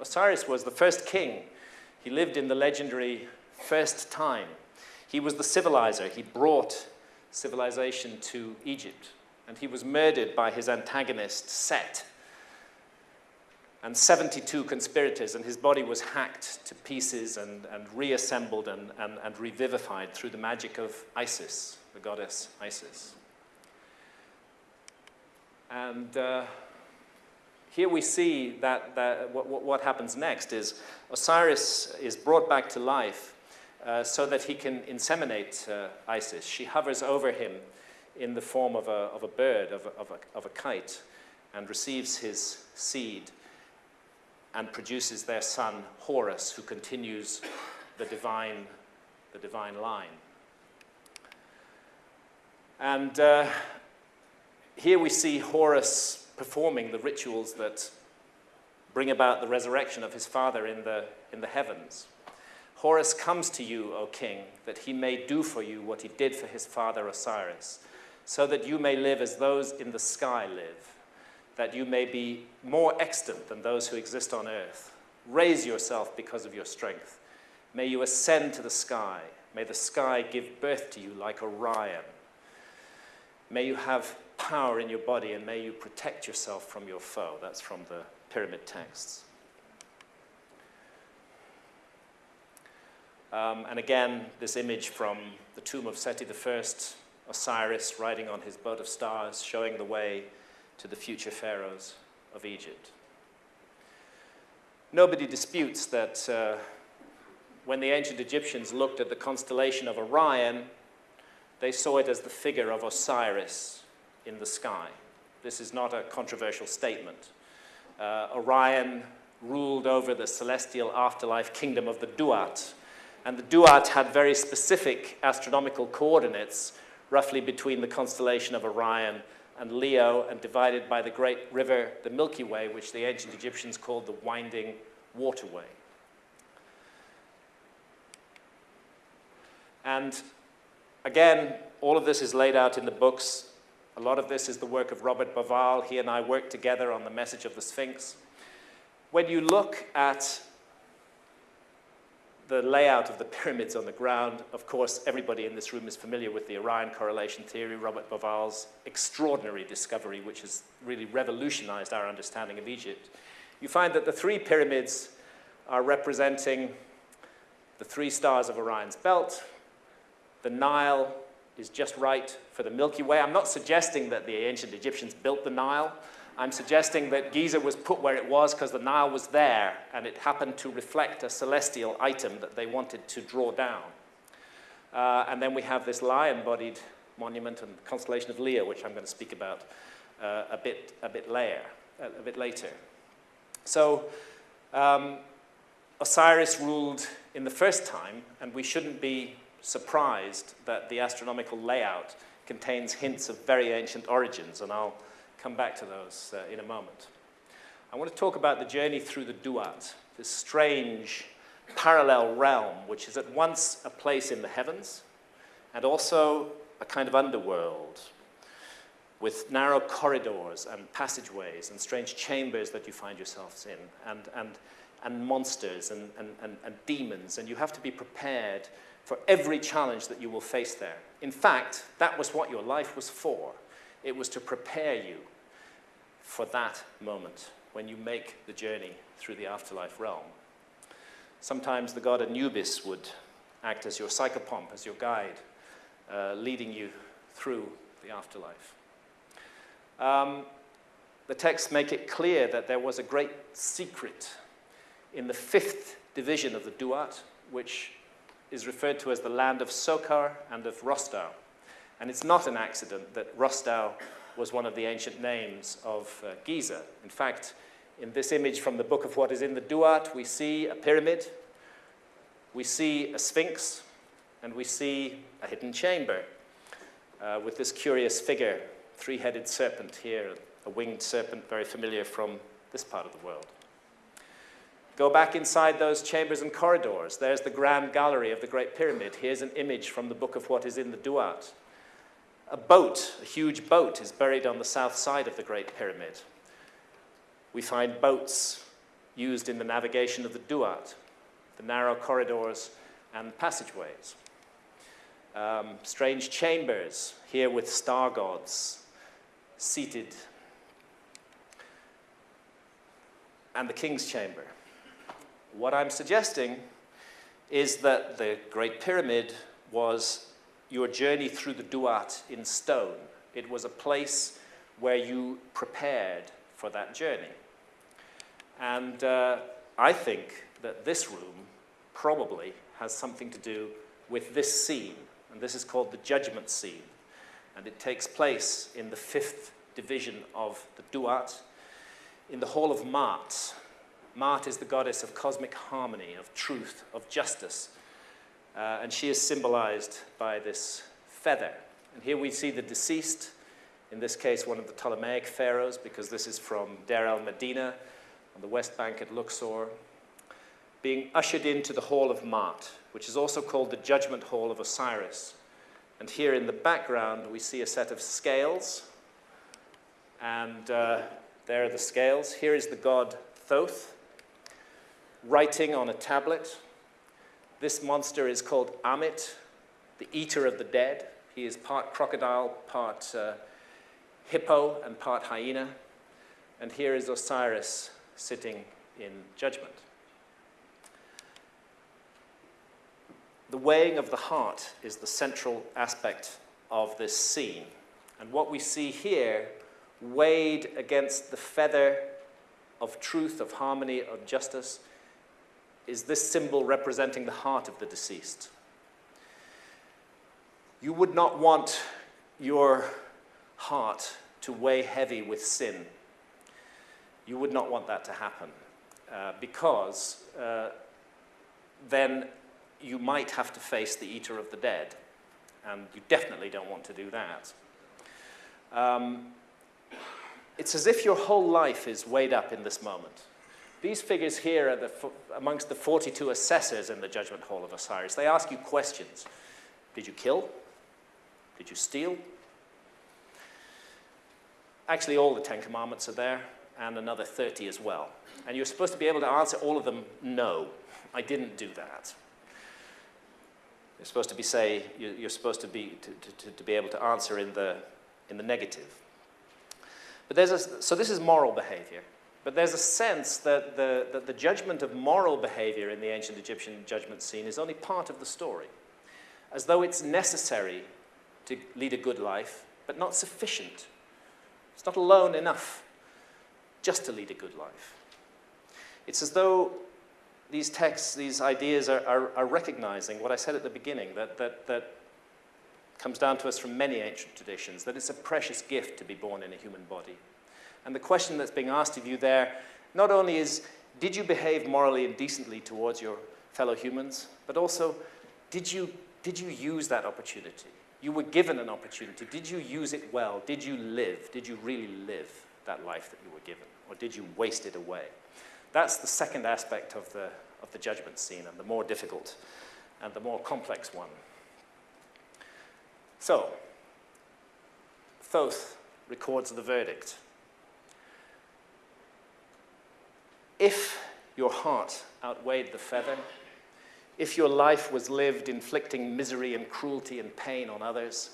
Osiris was the first king. He lived in the legendary first time. He was the civilizer. He brought civilization to Egypt. And he was murdered by his antagonist, Set, and 72 conspirators, and his body was hacked to pieces and, and reassembled and, and, and revivified through the magic of Isis, the goddess Isis. And uh, here we see that, that what, what, happens next is Osiris is brought back to life uh, so that he can inseminate uh, Isis. She hovers over him in the form of a, of a bird, of a, of, a, of a kite, and receives his seed and produces their son Horus, who continues the divine, the divine line. And uh, here we see Horus performing the rituals that bring about the resurrection of his father in the, in the heavens. Horus comes to you, O king, that he may do for you what he did for his father Osiris, so that you may live as those in the sky live, that you may be more extant than those who exist on earth. Raise yourself because of your strength. May you ascend to the sky. May the sky give birth to you like Orion. May you have power in your body and may you protect yourself from your foe. That's from the pyramid texts. Um, and again, this image from the tomb of Seti I, Osiris riding on his boat of stars, showing the way to the future pharaohs of Egypt. Nobody disputes that uh, when the ancient Egyptians looked at the constellation of Orion, they saw it as the figure of Osiris in the sky. This is not a controversial statement. Uh, Orion ruled over the celestial afterlife kingdom of the Duat, and the Duat had very specific astronomical coordinates, roughly between the constellation of Orion and Leo, and divided by the great river, the Milky Way, which the ancient Egyptians called the Winding Waterway. And again, all of this is laid out in the books a lot of this is the work of Robert Bauval. He and I worked together on the message of the Sphinx. When you look at the layout of the pyramids on the ground, of course, everybody in this room is familiar with the Orion correlation theory, Robert Bauval's extraordinary discovery, which has really revolutionized our understanding of Egypt. You find that the three pyramids are representing the three stars of Orion's belt, the Nile, is just right for the Milky Way. I'm not suggesting that the ancient Egyptians built the Nile. I'm suggesting that Giza was put where it was because the Nile was there and it happened to reflect a celestial item that they wanted to draw down. Uh, and then we have this lion-bodied monument and constellation of Leo, which I'm going to speak about uh, a, bit, a, bit later, a bit later. So um, Osiris ruled in the first time, and we shouldn't be surprised that the astronomical layout contains hints of very ancient origins, and I'll come back to those uh, in a moment. I want to talk about the journey through the Duat, this strange parallel realm, which is at once a place in the heavens and also a kind of underworld. with narrow corridors and passageways and strange chambers that you find yourselves in, and, and, and monsters and, and, and, and demons, and you have to be prepared for every challenge that you will face there. In fact, that was what your life was for. It was to prepare you for that moment when you make the journey through the afterlife realm. Sometimes the god Anubis would act as your psychopomp, as your guide, uh, leading you through the afterlife. Um, the texts make it clear that there was a great secret in the fifth division of the Duat, which is referred to as the land of Sokar and of Rostau. And it's not an accident that Rostau was one of the ancient names of uh, Giza. In fact, in this image from the book of what is in the Duat, we see a pyramid, we see a sphinx, and we see a hidden chamber uh, with this curious figure, three-headed serpent here, a winged serpent very familiar from this part of the world. Go back inside those chambers and corridors. There's the grand gallery of the Great Pyramid. Here's an image from the book of what is in the Duat. A boat, a huge boat, is buried on the south side of the Great Pyramid. We find boats used in the navigation of the Duat, the narrow corridors and passageways. Um, strange chambers, here with star gods seated. And the king's chamber. What I'm suggesting is that the Great Pyramid was your journey through the Duat in stone. It was a place where you prepared for that journey. And uh, I think that this room probably has something to do with this scene. And this is called the judgment scene. And it takes place in the fifth division of the Duat, in the Hall of Maat. Maat is the goddess of cosmic harmony, of truth, of justice, uh, and she is symbolized by this feather. And here we see the deceased, in this case, one of the Ptolemaic pharaohs, because this is from Deir el Medina on the west bank at Luxor, being ushered into the Hall of Maat, which is also called the Judgment Hall of Osiris. And here in the background, we see a set of scales. And uh, there are the scales. Here is the god Thoth, writing on a tablet this monster is called Ammit, the eater of the dead. He is part crocodile, part uh, hippo, and part hyena. And here is Osiris sitting in judgment. The weighing of the heart is the central aspect of this scene. And what we see here, weighed against the feather of truth, of harmony, of justice, is this symbol representing the heart of the deceased. You would not want your heart to weigh heavy with sin. You would not want that to happen uh, because uh, then you might have to face the eater of the dead, and you definitely don't want to do that. Um, it's as if your whole life is weighed up in this moment. These figures here are the, amongst the 42 assessors in the Judgment Hall of Osiris. They ask you questions. Did you kill? Did you steal? Actually, all the Ten Commandments are there, and another 30 as well. And you're supposed to be able to answer all of them, no, I didn't do that. You're supposed to be say, you're supposed to be, to, to, to be able to answer in the, in the negative. But there's a, so this is moral behavior. But there's a sense that the, that the judgment of moral behavior in the ancient Egyptian judgment scene is only part of the story, as though it's necessary to lead a good life, but not sufficient. It's not alone enough just to lead a good life. It's as though these texts, these ideas are, are, are recognizing what I said at the beginning, that, that, that comes down to us from many ancient traditions, that it's a precious gift to be born in a human body. And the question that's being asked of you there not only is, did you behave morally and decently towards your fellow humans, but also, did you, did you use that opportunity? You were given an opportunity. Did you use it well? Did you live? Did you really live that life that you were given? Or did you waste it away? That's the second aspect of the, of the judgment scene, and the more difficult and the more complex one. So, Thoth records the verdict. If your heart outweighed the feather, if your life was lived inflicting misery and cruelty and pain on others,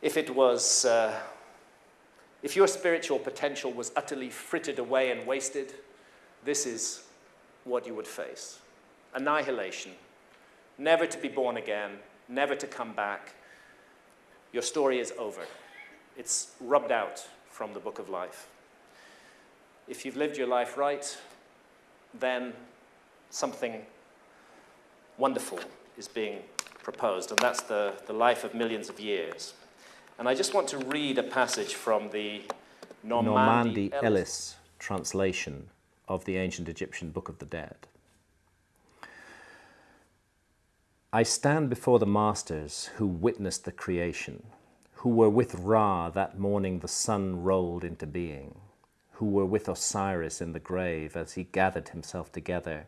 if it was, uh, if your spiritual potential was utterly frittered away and wasted, this is what you would face annihilation, never to be born again, never to come back. Your story is over. It's rubbed out from the book of life. If you've lived your life right, then something wonderful is being proposed, and that's the, the life of millions of years. And I just want to read a passage from the Normandi, Normandi Ellis. Ellis translation of the ancient Egyptian Book of the Dead. I stand before the masters who witnessed the creation, who were with Ra that morning the sun rolled into being, who were with Osiris in the grave as he gathered himself together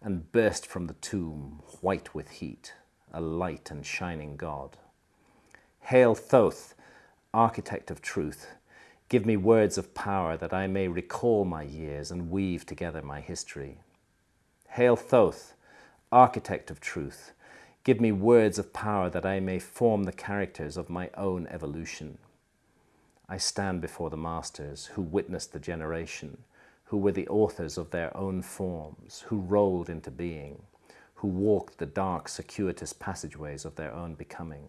and burst from the tomb, white with heat, a light and shining God. Hail Thoth, architect of truth, give me words of power that I may recall my years and weave together my history. Hail Thoth, architect of truth, Give me words of power that I may form the characters of my own evolution. I stand before the masters who witnessed the generation, who were the authors of their own forms, who rolled into being, who walked the dark, circuitous passageways of their own becoming,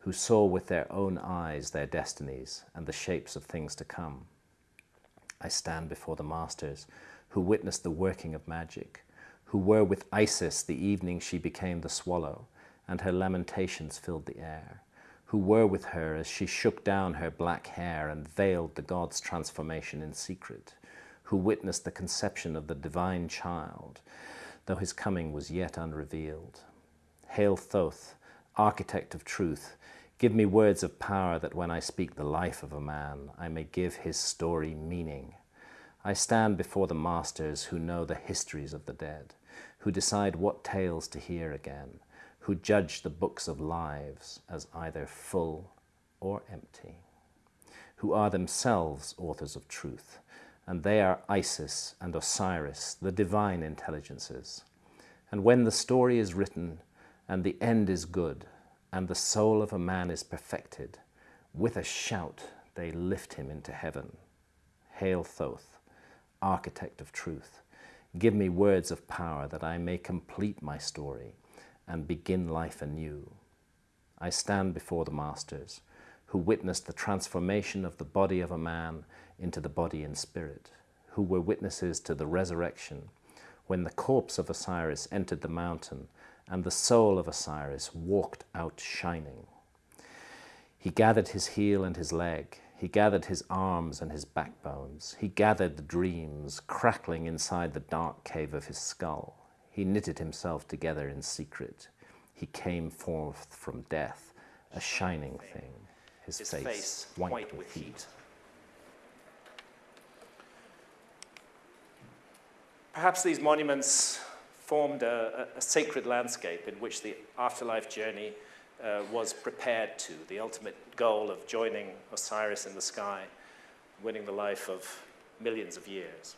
who saw with their own eyes their destinies and the shapes of things to come. I stand before the masters who witnessed the working of magic, who were with Isis the evening she became the swallow, and her lamentations filled the air, who were with her as she shook down her black hair and veiled the god's transformation in secret, who witnessed the conception of the divine child, though his coming was yet unrevealed. Hail Thoth, architect of truth, give me words of power that when I speak the life of a man, I may give his story meaning. I stand before the masters who know the histories of the dead, who decide what tales to hear again, who judge the books of lives as either full or empty, who are themselves authors of truth, and they are Isis and Osiris, the divine intelligences. And when the story is written, and the end is good, and the soul of a man is perfected, with a shout they lift him into heaven. Hail Thoth, architect of truth, give me words of power that I may complete my story, and begin life anew. I stand before the masters who witnessed the transformation of the body of a man into the body and spirit, who were witnesses to the resurrection when the corpse of Osiris entered the mountain and the soul of Osiris walked out shining. He gathered his heel and his leg, he gathered his arms and his backbones, he gathered the dreams crackling inside the dark cave of his skull. He knitted himself together in secret. He came forth from death, a shining thing, his, his face, face, white, white with heat. heat. Perhaps these monuments formed a, a, sacred landscape in which the afterlife journey uh, was prepared to, the ultimate goal of joining Osiris in the sky, winning the life of millions of years.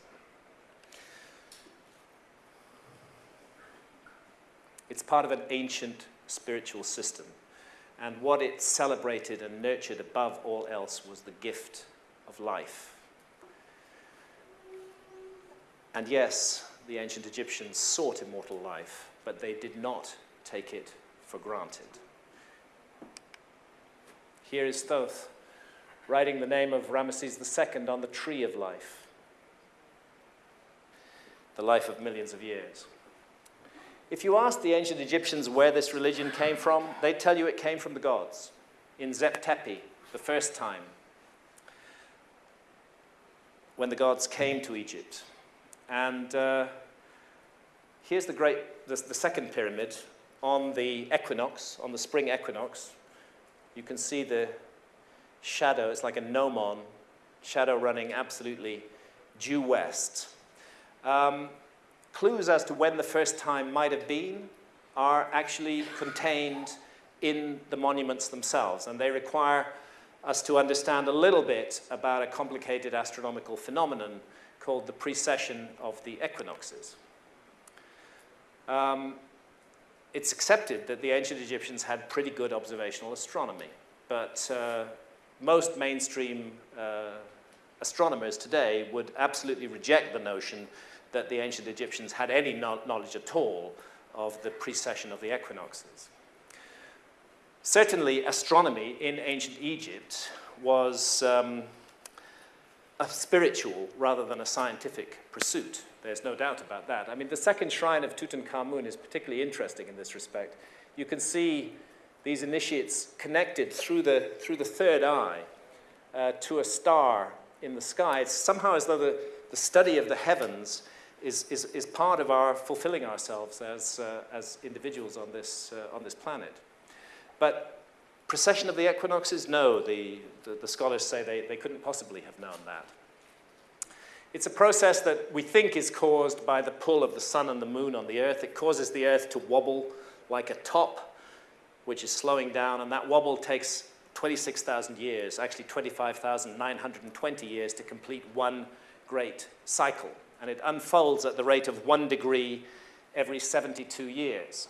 It's part of an ancient spiritual system. And what it celebrated and nurtured above all else was the gift of life. And yes, the ancient Egyptians sought immortal life, but they did not take it for granted. Here is Thoth writing the name of Ramesses II on the tree of life, the life of millions of years. If you ask the ancient Egyptians where this religion came from, they tell you it came from the gods in Zep Tepi, the first time when the gods came to Egypt. And uh, here's the great, the, the second pyramid on the equinox, on the spring equinox. You can see the shadow, it's like a gnomon, shadow running absolutely due west. Um, clues as to when the first time might have been are actually contained in the monuments themselves, and they require us to understand a little bit about a complicated astronomical phenomenon called the precession of the equinoxes. Um, it's accepted that the ancient Egyptians had pretty good observational astronomy, but uh, most mainstream uh, astronomers today would absolutely reject the notion that the ancient Egyptians had any no knowledge at all of the precession of the equinoxes. Certainly, astronomy in ancient Egypt was um, a spiritual rather than a scientific pursuit. There's no doubt about that. I mean, the second shrine of Tutankhamun is particularly interesting in this respect. You can see these initiates connected through the, through the third eye uh, to a star in the sky. It's somehow as though the, the study of the heavens is, is, is part of our fulfilling ourselves as, uh, as individuals on this, uh, on this planet. But precession of the equinoxes, no, the, the, the scholars say they, they couldn't possibly have known that. It's a process that we think is caused by the pull of the sun and the moon on the earth. It causes the earth to wobble like a top, which is slowing down, and that wobble takes 26,000 years, actually 25,920 years to complete one great cycle. And it unfolds at the rate of one degree every 72 years.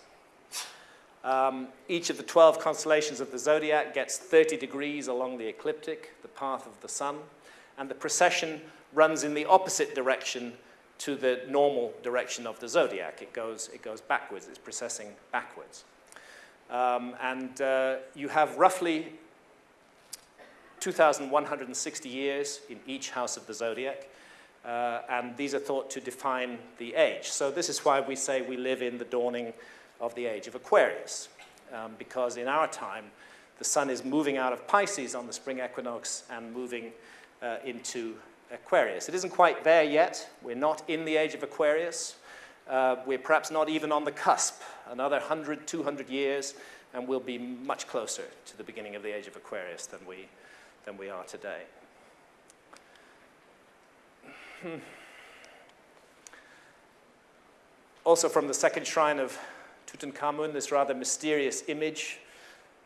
Um, each of the 12 constellations of the zodiac gets 30 degrees along the ecliptic, the path of the sun, and the precession runs in the opposite direction to the normal direction of the zodiac. It goes, it goes backwards, it's precessing backwards. Um, and uh, you have roughly 2,160 years in each house of the zodiac, uh, and these are thought to define the age. So this is why we say we live in the dawning of the age of Aquarius, um, because in our time, the sun is moving out of Pisces on the spring equinox and moving uh, into Aquarius. It isn't quite there yet. We're not in the age of Aquarius. Uh, we're perhaps not even on the cusp. Another 100, 200 years, and we'll be much closer to the beginning of the age of Aquarius than we, than we are today. Hmm. Also from the second shrine of Tutankhamun, this rather mysterious image,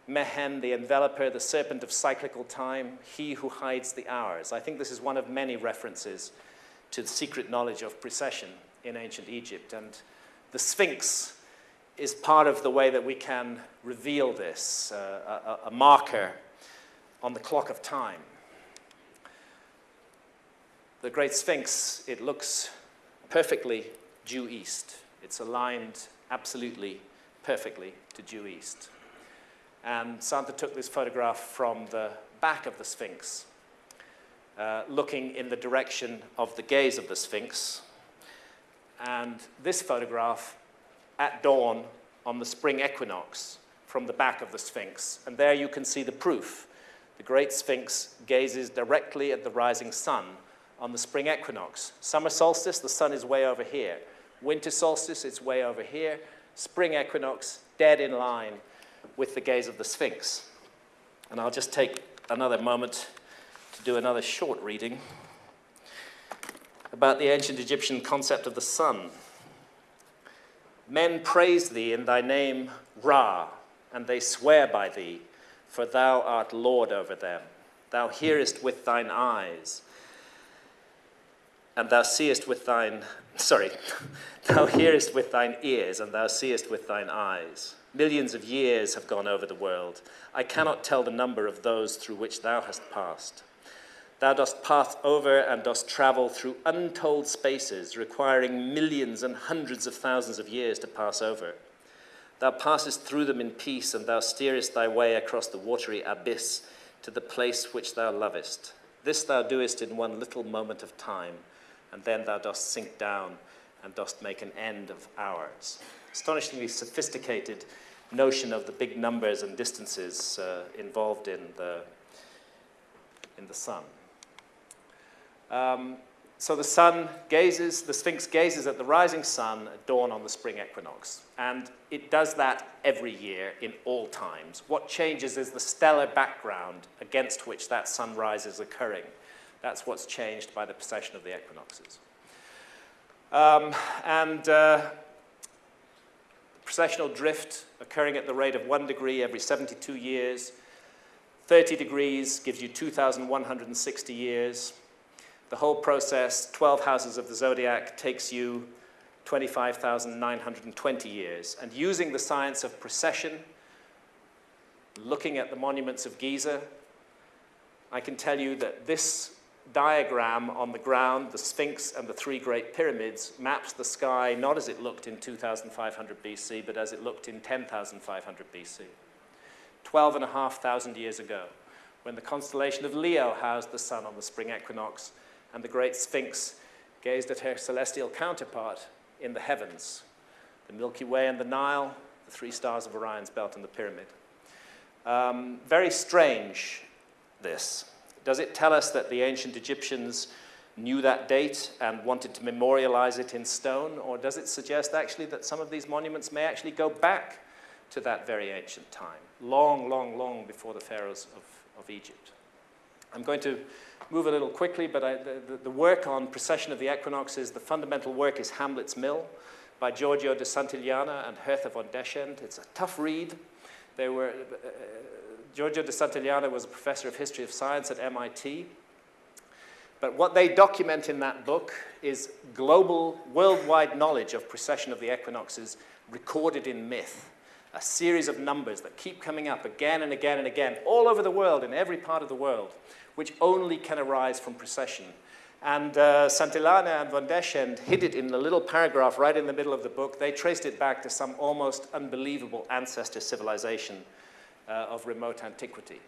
Mehen, the enveloper, the serpent of cyclical time, he who hides the hours. I think this is one of many references to the secret knowledge of precession in ancient Egypt. And the Sphinx is part of the way that we can reveal this, uh, a, a marker on the clock of time. The Great Sphinx, it looks perfectly due east. It's aligned absolutely perfectly to due east. And Santha took this photograph from the back of the Sphinx, uh, looking in the direction of the gaze of the Sphinx. And this photograph at dawn on the spring equinox from the back of the Sphinx. And there you can see the proof. The great Sphinx gazes directly at the rising sun on the spring equinox. Summer solstice, the sun is way over here. Winter solstice, it's way over here. Spring equinox, dead in line with the gaze of the Sphinx. And I'll just take another moment to do another short reading about the ancient Egyptian concept of the sun. Men praise thee in thy name, Ra, and they swear by thee, for thou art Lord over them. Thou hearest with thine eyes, and thou seest with thine, sorry, thou hearest with thine ears, and thou seest with thine eyes. Millions of years have gone over the world. I cannot tell the number of those through which thou hast passed. Thou dost pass over and dost travel through untold spaces, requiring millions and hundreds of thousands of years to pass over. Thou passest through them in peace, and thou steerest thy way across the watery abyss to the place which thou lovest. This thou doest in one little moment of time and then thou dost sink down and dost make an end of hours. Astonishingly sophisticated notion of the big numbers and distances uh, involved in the, in the sun. Um, so the sun gazes, the Sphinx gazes at the rising sun at dawn on the spring equinox. And it does that every year in all times. What changes is the stellar background against which that sunrise is occurring. That's what's changed by the precession of the equinoxes. Um, and uh, precessional drift occurring at the rate of one degree every 72 years, 30 degrees gives you 2,160 years. The whole process, 12 houses of the zodiac, takes you 25,920 years. And using the science of precession, looking at the monuments of Giza, I can tell you that this diagram on the ground, the Sphinx and the three great pyramids, maps the sky not as it looked in 2500 BC, but as it looked in 10,500 BC. 12,500 years ago, when the constellation of Leo housed the sun on the spring equinox, and the great Sphinx gazed at her celestial counterpart in the heavens, the Milky Way and the Nile, the three stars of Orion's belt and the pyramid. Um, very strange, this. Does it tell us that the ancient Egyptians knew that date and wanted to memorialize it in stone, or does it suggest actually that some of these monuments may actually go back to that very ancient time, long, long, long before the pharaohs of, of Egypt? I'm going to move a little quickly, but I, the, the, work on precession of the equinoxes, the fundamental work is Hamlet's Mill by Giorgio de Santillana and Hertha von Dechend. It's a tough read. They were, uh, Giorgio de Santillana was a professor of history of science at MIT. But what they document in that book is global, worldwide knowledge of precession of the equinoxes recorded in myth. A series of numbers that keep coming up again and again and again, all over the world, in every part of the world, which only can arise from precession. And uh, Santillana and von Dechend hid it in a little paragraph right in the middle of the book. They traced it back to some almost unbelievable ancestor civilization uh, of remote antiquity.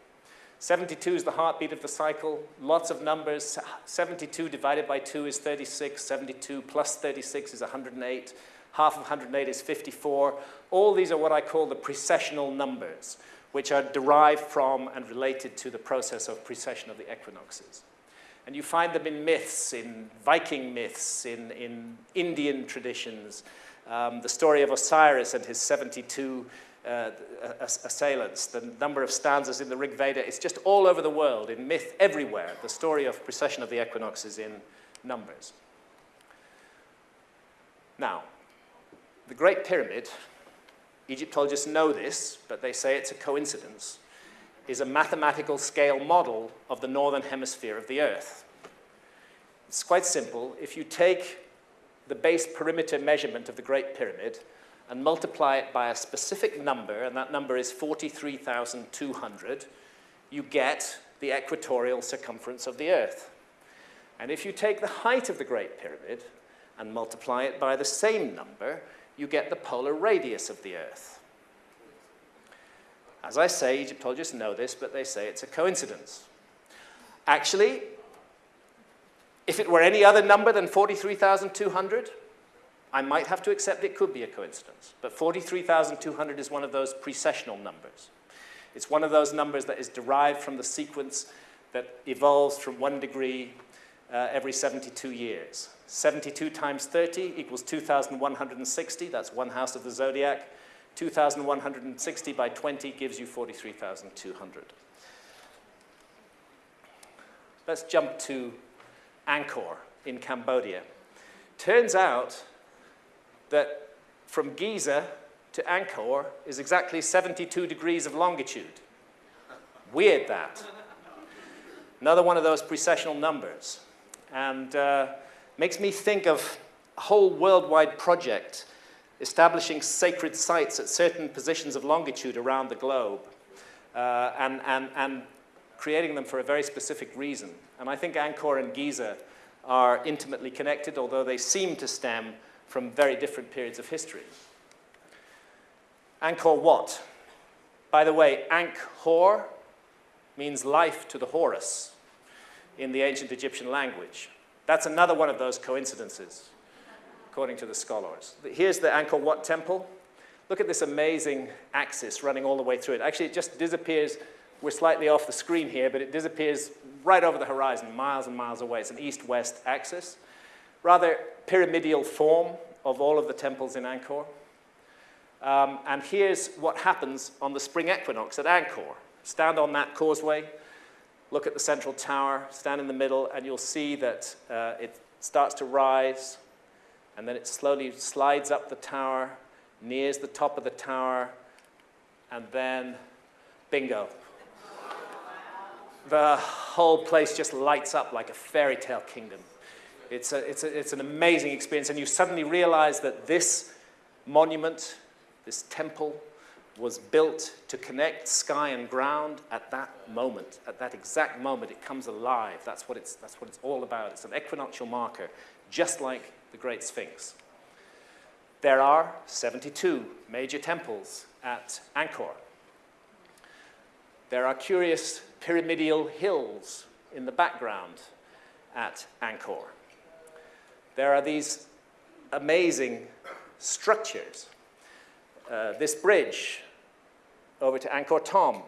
72 is the heartbeat of the cycle, lots of numbers. 72 divided by 2 is 36, 72 plus 36 is 108, half of 108 is 54. All these are what I call the precessional numbers, which are derived from and related to the process of precession of the equinoxes. And you find them in myths, in Viking myths, in, in Indian traditions. Um, the story of Osiris and his 72 uh, assailants, the number of stanzas in the Rig Veda, it's just all over the world, in myth everywhere. The story of precession of the equinoxes in numbers. Now, the Great Pyramid, Egyptologists know this, but they say it's a coincidence, is a mathematical scale model of the northern hemisphere of the Earth. It's quite simple. If you take the base perimeter measurement of the Great Pyramid and multiply it by a specific number, and that number is 43,200, you get the equatorial circumference of the Earth. And if you take the height of the Great Pyramid and multiply it by the same number, you get the polar radius of the Earth. As I say, Egyptologists know this, but they say it's a coincidence. Actually, if it were any other number than 43,200, I might have to accept it could be a coincidence. But 43,200 is one of those precessional numbers. It's one of those numbers that is derived from the sequence that evolves from one degree uh, every 72 years. 72 times 30 equals 2,160. That's one house of the zodiac. 2,160 by 20 gives you 43,200. Let's jump to Angkor in Cambodia. Turns out that from Giza to Angkor is exactly 72 degrees of longitude. Weird that. Another one of those precessional numbers. And uh, makes me think of a whole worldwide project establishing sacred sites at certain positions of longitude around the globe uh, and, and, and creating them for a very specific reason. And I think Angkor and Giza are intimately connected, although they seem to stem from very different periods of history. Angkor Wat. By the way, Ankh-Hor means life to the Horus in the ancient Egyptian language. That's another one of those coincidences, according to the scholars. Here's the Angkor Wat temple. Look at this amazing axis running all the way through it. Actually, it just disappears. We're slightly off the screen here, but it disappears right over the horizon, miles and miles away. It's an east-west axis rather pyramidal form of all of the temples in Angkor. Um, and here's what happens on the spring equinox at Angkor. Stand on that causeway, look at the central tower, stand in the middle, and you'll see that uh, it starts to rise, and then it slowly slides up the tower, nears the top of the tower, and then bingo. the whole place just lights up like a fairy tale kingdom. It's, a, it's, a, it's an amazing experience, and you suddenly realize that this monument, this temple, was built to connect sky and ground at that moment, at that exact moment. It comes alive. That's what it's, that's what it's all about. It's an equinoctial marker, just like the Great Sphinx. There are 72 major temples at Angkor. There are curious pyramidal hills in the background at Angkor. There are these amazing structures. Uh, this bridge over to Angkor Thom,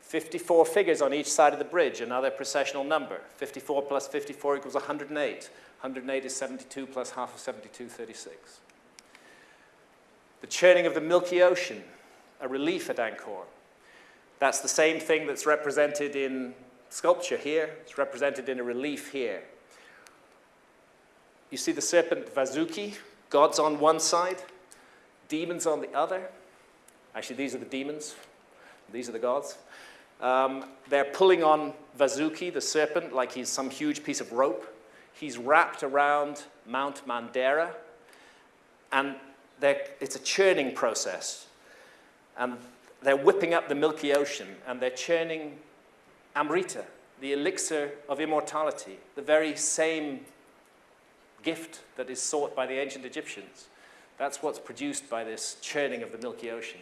54 figures on each side of the bridge, another precessional number. 54 plus 54 equals 108. 108 is 72 plus half of 72, 36. The churning of the Milky Ocean, a relief at Angkor. That's the same thing that's represented in sculpture here. It's represented in a relief here. You see the serpent Vasuki, gods on one side, demons on the other. Actually, these are the demons. These are the gods. Um, they're pulling on Vasuki, the serpent, like he's some huge piece of rope. He's wrapped around Mount Mandara, and it's a churning process. And they're whipping up the Milky Ocean and they're churning Amrita, the elixir of immortality, the very same gift that is sought by the ancient Egyptians. That's what's produced by this churning of the Milky Ocean.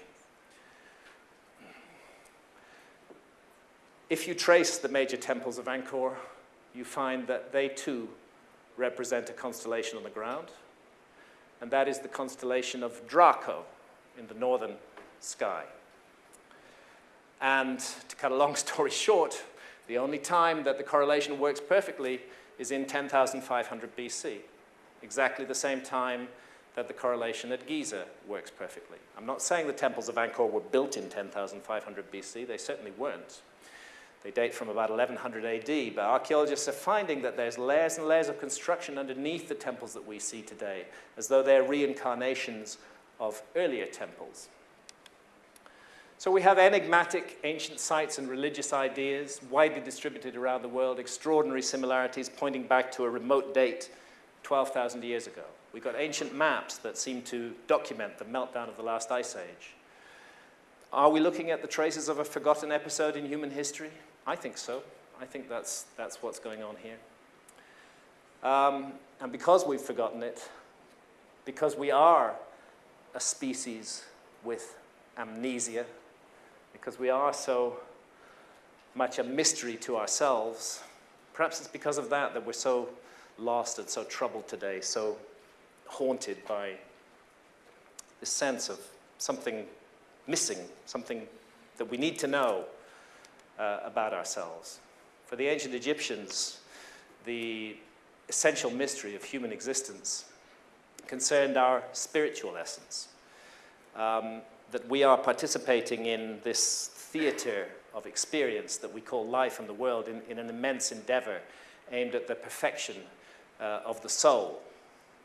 If you trace the major temples of Angkor, you find that they too represent a constellation on the ground, and that is the constellation of Draco in the northern sky. And to cut a long story short, the only time that the correlation works perfectly is in 10,500 BC, exactly the same time that the correlation at Giza works perfectly. I'm not saying the temples of Angkor were built in 10,500 BC, they certainly weren't. They date from about 1100 AD, but archaeologists are finding that there's layers and layers of construction underneath the temples that we see today, as though they're reincarnations of earlier temples. So we have enigmatic ancient sites and religious ideas, widely distributed around the world, extraordinary similarities pointing back to a remote date 12,000 years ago. We've got ancient maps that seem to document the meltdown of the last ice age. Are we looking at the traces of a forgotten episode in human history? I think so. I think that's, that's what's going on here. Um, and because we've forgotten it, because we are a species with amnesia, because we are so much a mystery to ourselves. Perhaps it's because of that that we're so lost and so troubled today, so haunted by this sense of something missing, something that we need to know uh, about ourselves. For the ancient Egyptians, the essential mystery of human existence concerned our spiritual essence. Um, that we are participating in this theater of experience that we call life and the world in, in an immense endeavor aimed at the perfection uh, of the soul.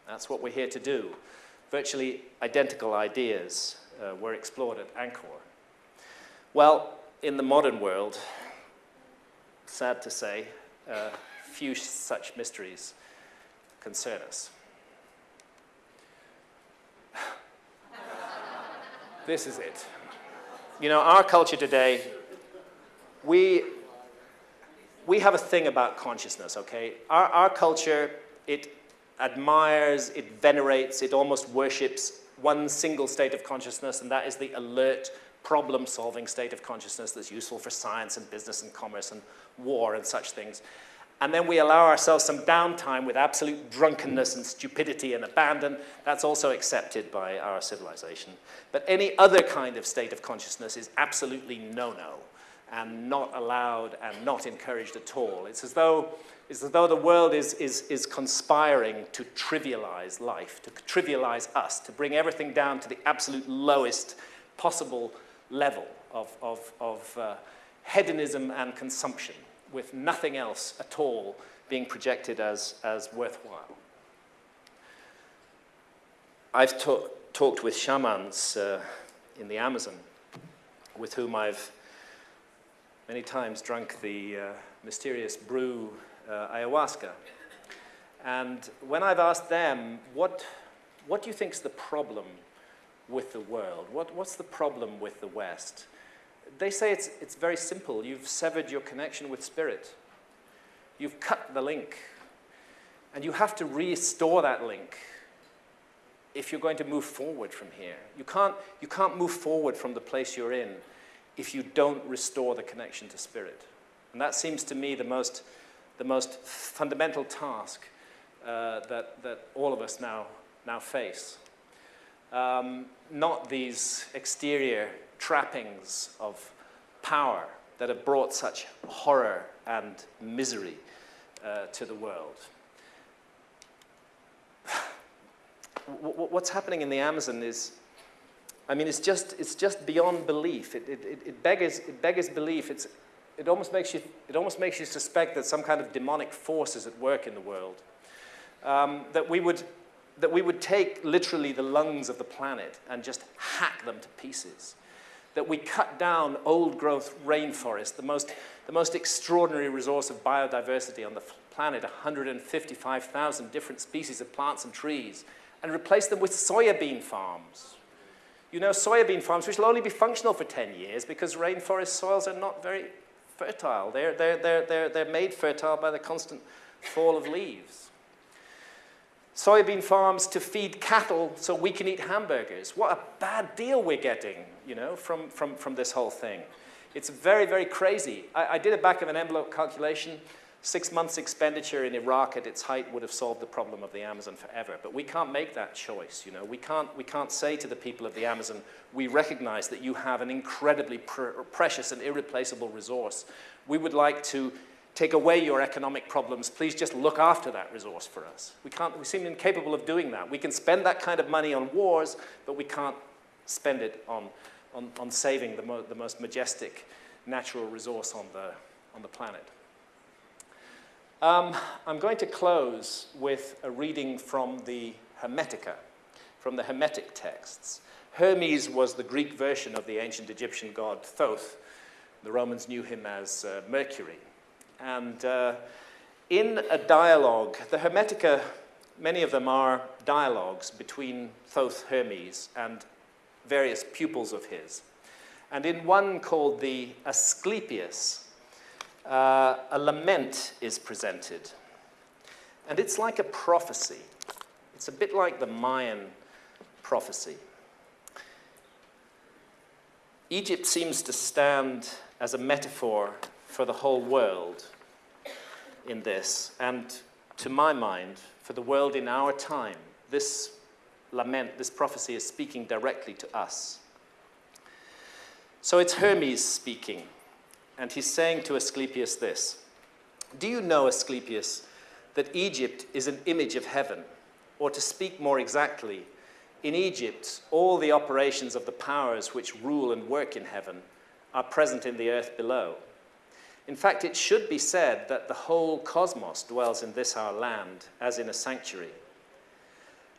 That's what we're here to do. Virtually identical ideas uh, were explored at Angkor. Well, in the modern world, sad to say, uh, few such mysteries concern us. This is it. You know, our culture today, we, we have a thing about consciousness, okay? Our, our culture, it admires, it venerates, it almost worships one single state of consciousness, and that is the alert, problem-solving state of consciousness that's useful for science and business and commerce and war and such things. And then we allow ourselves some downtime with absolute drunkenness and stupidity and abandon, that's also accepted by our civilization. But any other kind of state of consciousness is absolutely no-no and not allowed and not encouraged at all. It's as though, it's as though the world is, is, is conspiring to trivialize life, to trivialize us, to bring everything down to the absolute lowest possible level of, of, of uh, hedonism and consumption with nothing else at all being projected as, as worthwhile. I've talked with shamans uh, in the Amazon with whom I've many times drunk the uh, mysterious brew uh, ayahuasca. And when I've asked them, what, what do you think is the problem with the world? What, what's the problem with the West? They say it's, it's very simple. You've severed your connection with spirit. You've cut the link. And you have to restore that link if you're going to move forward from here. You can't, you can't move forward from the place you're in if you don't restore the connection to spirit. And that seems to me the most, the most fundamental task uh, that, that all of us now, now face. Um, not these exterior trappings of power that have brought such horror and misery uh, to the world. What's happening in the Amazon is, I mean, it's just, it's just beyond belief. It, it, it, beggars, it beggars belief. It's, it, almost makes you, it almost makes you suspect that some kind of demonic force is at work in the world. Um, that, we would, that we would take literally the lungs of the planet and just hack them to pieces that we cut down old growth rainforest, the most, the most extraordinary resource of biodiversity on the planet, 155,000 different species of plants and trees, and replace them with soybean farms. You know, soybean farms, which will only be functional for 10 years because rainforest soils are not very fertile. They're, they're, they're, they're, they're made fertile by the constant fall of leaves soybean farms to feed cattle so we can eat hamburgers. What a bad deal we're getting, you know, from, from, from this whole thing. It's very, very crazy. I, I did a back of an envelope calculation. Six months expenditure in Iraq at its height would have solved the problem of the Amazon forever. But we can't make that choice, you know. We can't, we can't say to the people of the Amazon, we recognize that you have an incredibly pr precious and irreplaceable resource. We would like to take away your economic problems, please just look after that resource for us. We, can't, we seem incapable of doing that. We can spend that kind of money on wars, but we can't spend it on, on, on saving the, mo the most majestic natural resource on the, on the planet. Um, I'm going to close with a reading from the Hermetica, from the Hermetic texts. Hermes was the Greek version of the ancient Egyptian god Thoth. The Romans knew him as uh, Mercury. And uh, in a dialogue, the Hermetica, many of them are dialogues between Thoth Hermes and various pupils of his. And in one called the Asclepius, uh, a lament is presented. And it's like a prophecy. It's a bit like the Mayan prophecy. Egypt seems to stand as a metaphor for the whole world in this. And to my mind, for the world in our time, this lament, this prophecy is speaking directly to us. So it's Hermes speaking, and he's saying to Asclepius this Do you know, Asclepius, that Egypt is an image of heaven? Or to speak more exactly, in Egypt, all the operations of the powers which rule and work in heaven are present in the earth below. In fact, it should be said that the whole cosmos dwells in this our land, as in a sanctuary.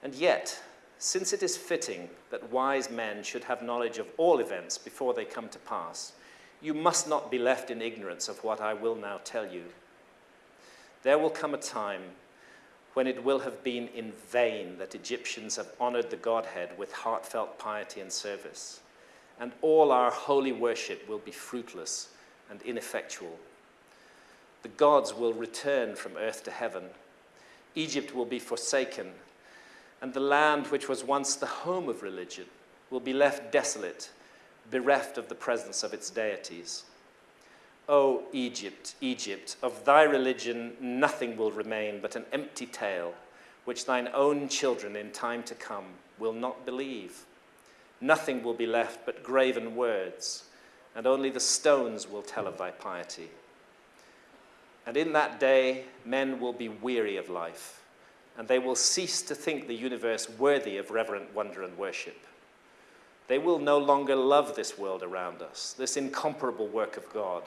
And yet, since it is fitting that wise men should have knowledge of all events before they come to pass, you must not be left in ignorance of what I will now tell you. There will come a time when it will have been in vain that Egyptians have honored the Godhead with heartfelt piety and service, and all our holy worship will be fruitless and ineffectual. The gods will return from earth to heaven. Egypt will be forsaken, and the land which was once the home of religion will be left desolate, bereft of the presence of its deities. O Egypt, Egypt, of thy religion nothing will remain but an empty tale, which thine own children in time to come will not believe. Nothing will be left but graven words, and only the stones will tell of thy piety. And in that day, men will be weary of life, and they will cease to think the universe worthy of reverent wonder and worship. They will no longer love this world around us, this incomparable work of God,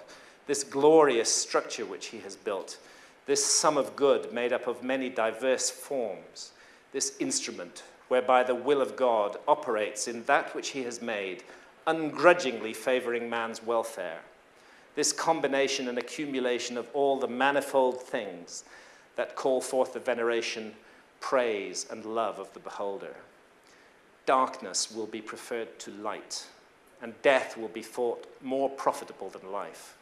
this glorious structure which he has built, this sum of good made up of many diverse forms, this instrument whereby the will of God operates in that which he has made ungrudgingly favoring man's welfare. this combination and accumulation of all the manifold things that call forth the veneration, praise, and love of the beholder. Darkness will be preferred to light, and death will be thought more profitable than life.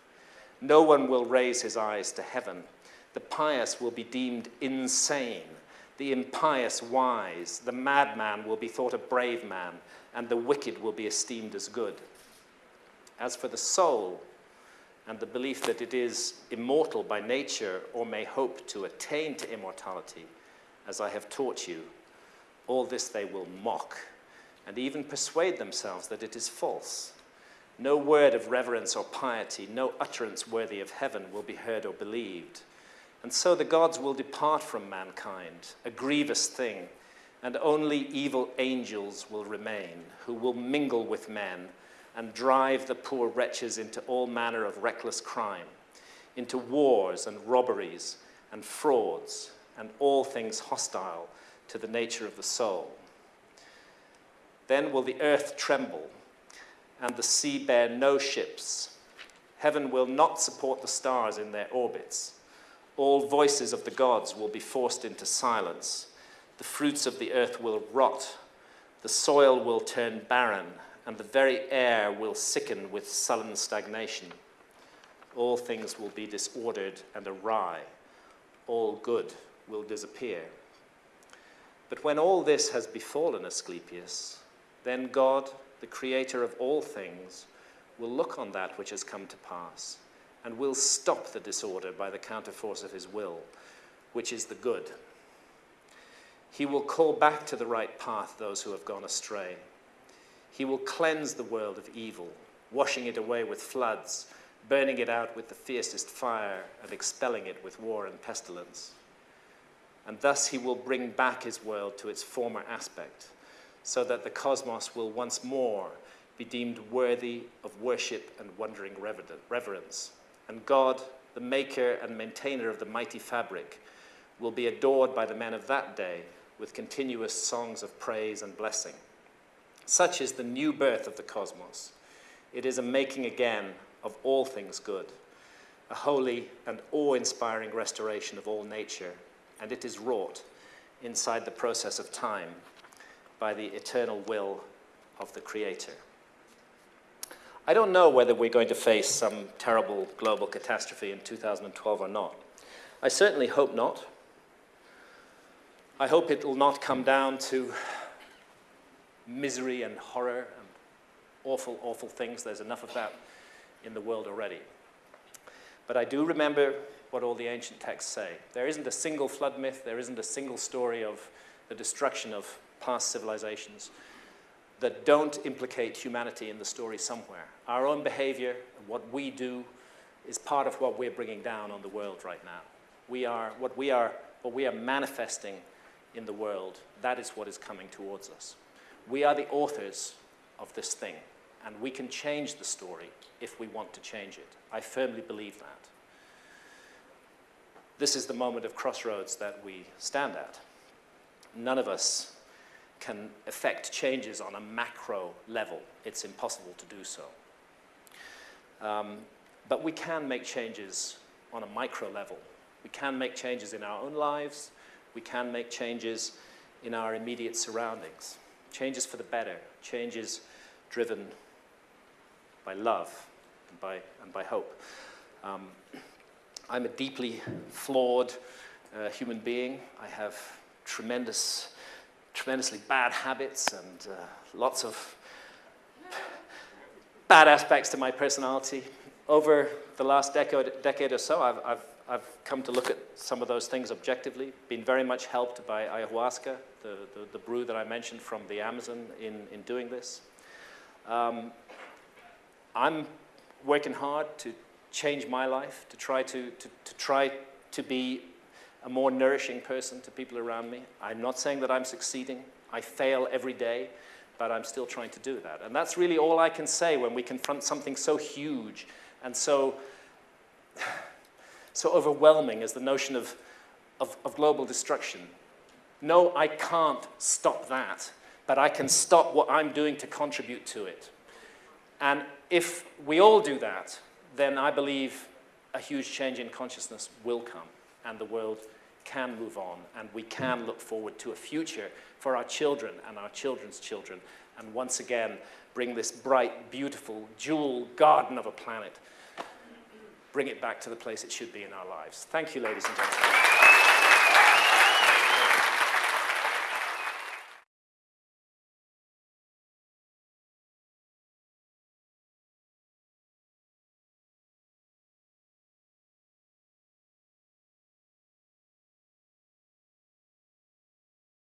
No one will raise his eyes to heaven. The pious will be deemed insane, the impious wise, the madman will be thought a brave man, and the wicked will be esteemed as good. As for the soul, and the belief that it is immortal by nature or may hope to attain to immortality, as I have taught you, all this they will mock and even persuade themselves that it is false. No word of reverence or piety, no utterance worthy of heaven will be heard or believed. And so the gods will depart from mankind, a grievous thing, and only evil angels will remain, who will mingle with men and drive the poor wretches into all manner of reckless crime, into wars and robberies and frauds and all things hostile to the nature of the soul. Then will the earth tremble and the sea bear no ships. Heaven will not support the stars in their orbits. All voices of the gods will be forced into silence. The fruits of the earth will rot. The soil will turn barren, and the very air will sicken with sullen stagnation. All things will be disordered and awry. All good will disappear. But when all this has befallen Asclepius, then God, the creator of all things, will look on that which has come to pass and will stop the disorder by the counterforce of his will, which is the good. He will call back to the right path those who have gone astray. He will cleanse the world of evil, washing it away with floods, burning it out with the fiercest fire, and expelling it with war and pestilence. And thus he will bring back his world to its former aspect so that the cosmos will once more be deemed worthy of worship and wondering reverence. And God, the maker and maintainer of the mighty fabric, will be adored by the men of that day with continuous songs of praise and blessing. Such is the new birth of the cosmos. It is a making again of all things good, a holy and awe inspiring restoration of all nature, and it is wrought inside the process of time by the eternal will of the Creator. I don't know whether we're going to face some terrible global catastrophe in 2012 or not. I certainly hope not. I hope it will not come down to misery and horror and awful, awful things. There's enough of that in the world already. But I do remember what all the ancient texts say. There isn't a single flood myth, there isn't a single story of the destruction of past civilizations that don't implicate humanity in the story somewhere. Our own behavior what we do is part of what we're bringing down on the world right now. We are, what, we are, what we are manifesting in the world, that is what is coming towards us. We are the authors of this thing, and we can change the story if we want to change it. I firmly believe that. This is the moment of crossroads that we stand at. None of us can affect changes on a macro level. It's impossible to do so. Um, but we can make changes on a micro level. We can make changes in our own lives. We can make changes in our immediate surroundings. Changes for the better, changes driven by love and by, and by hope. Um, I'm a deeply flawed uh, human being. I have tremendous tremendously bad habits and uh, lots of bad aspects to my personality. Over the last decade, decade or so, I've, I've, I've come to look at some of those things objectively, been very much helped by ayahuasca, the, the, the brew that I mentioned from the Amazon in, in doing this. Um, I'm working hard to change my life, to try to, to, to try to be a more nourishing person to people around me. I'm not saying that I'm succeeding. I fail every day, but I'm still trying to do that. And that's really all I can say when we confront something so huge and so, so overwhelming as the notion of, of, of global destruction. No, I can't stop that, but I can stop what I'm doing to contribute to it. And if we all do that, then I believe a huge change in consciousness will come and the world can move on and we can look forward to a future for our children and our children's children and once again bring this bright, beautiful, jewel garden of a planet, bring it back to the place it should be in our lives. Thank you, ladies and gentlemen.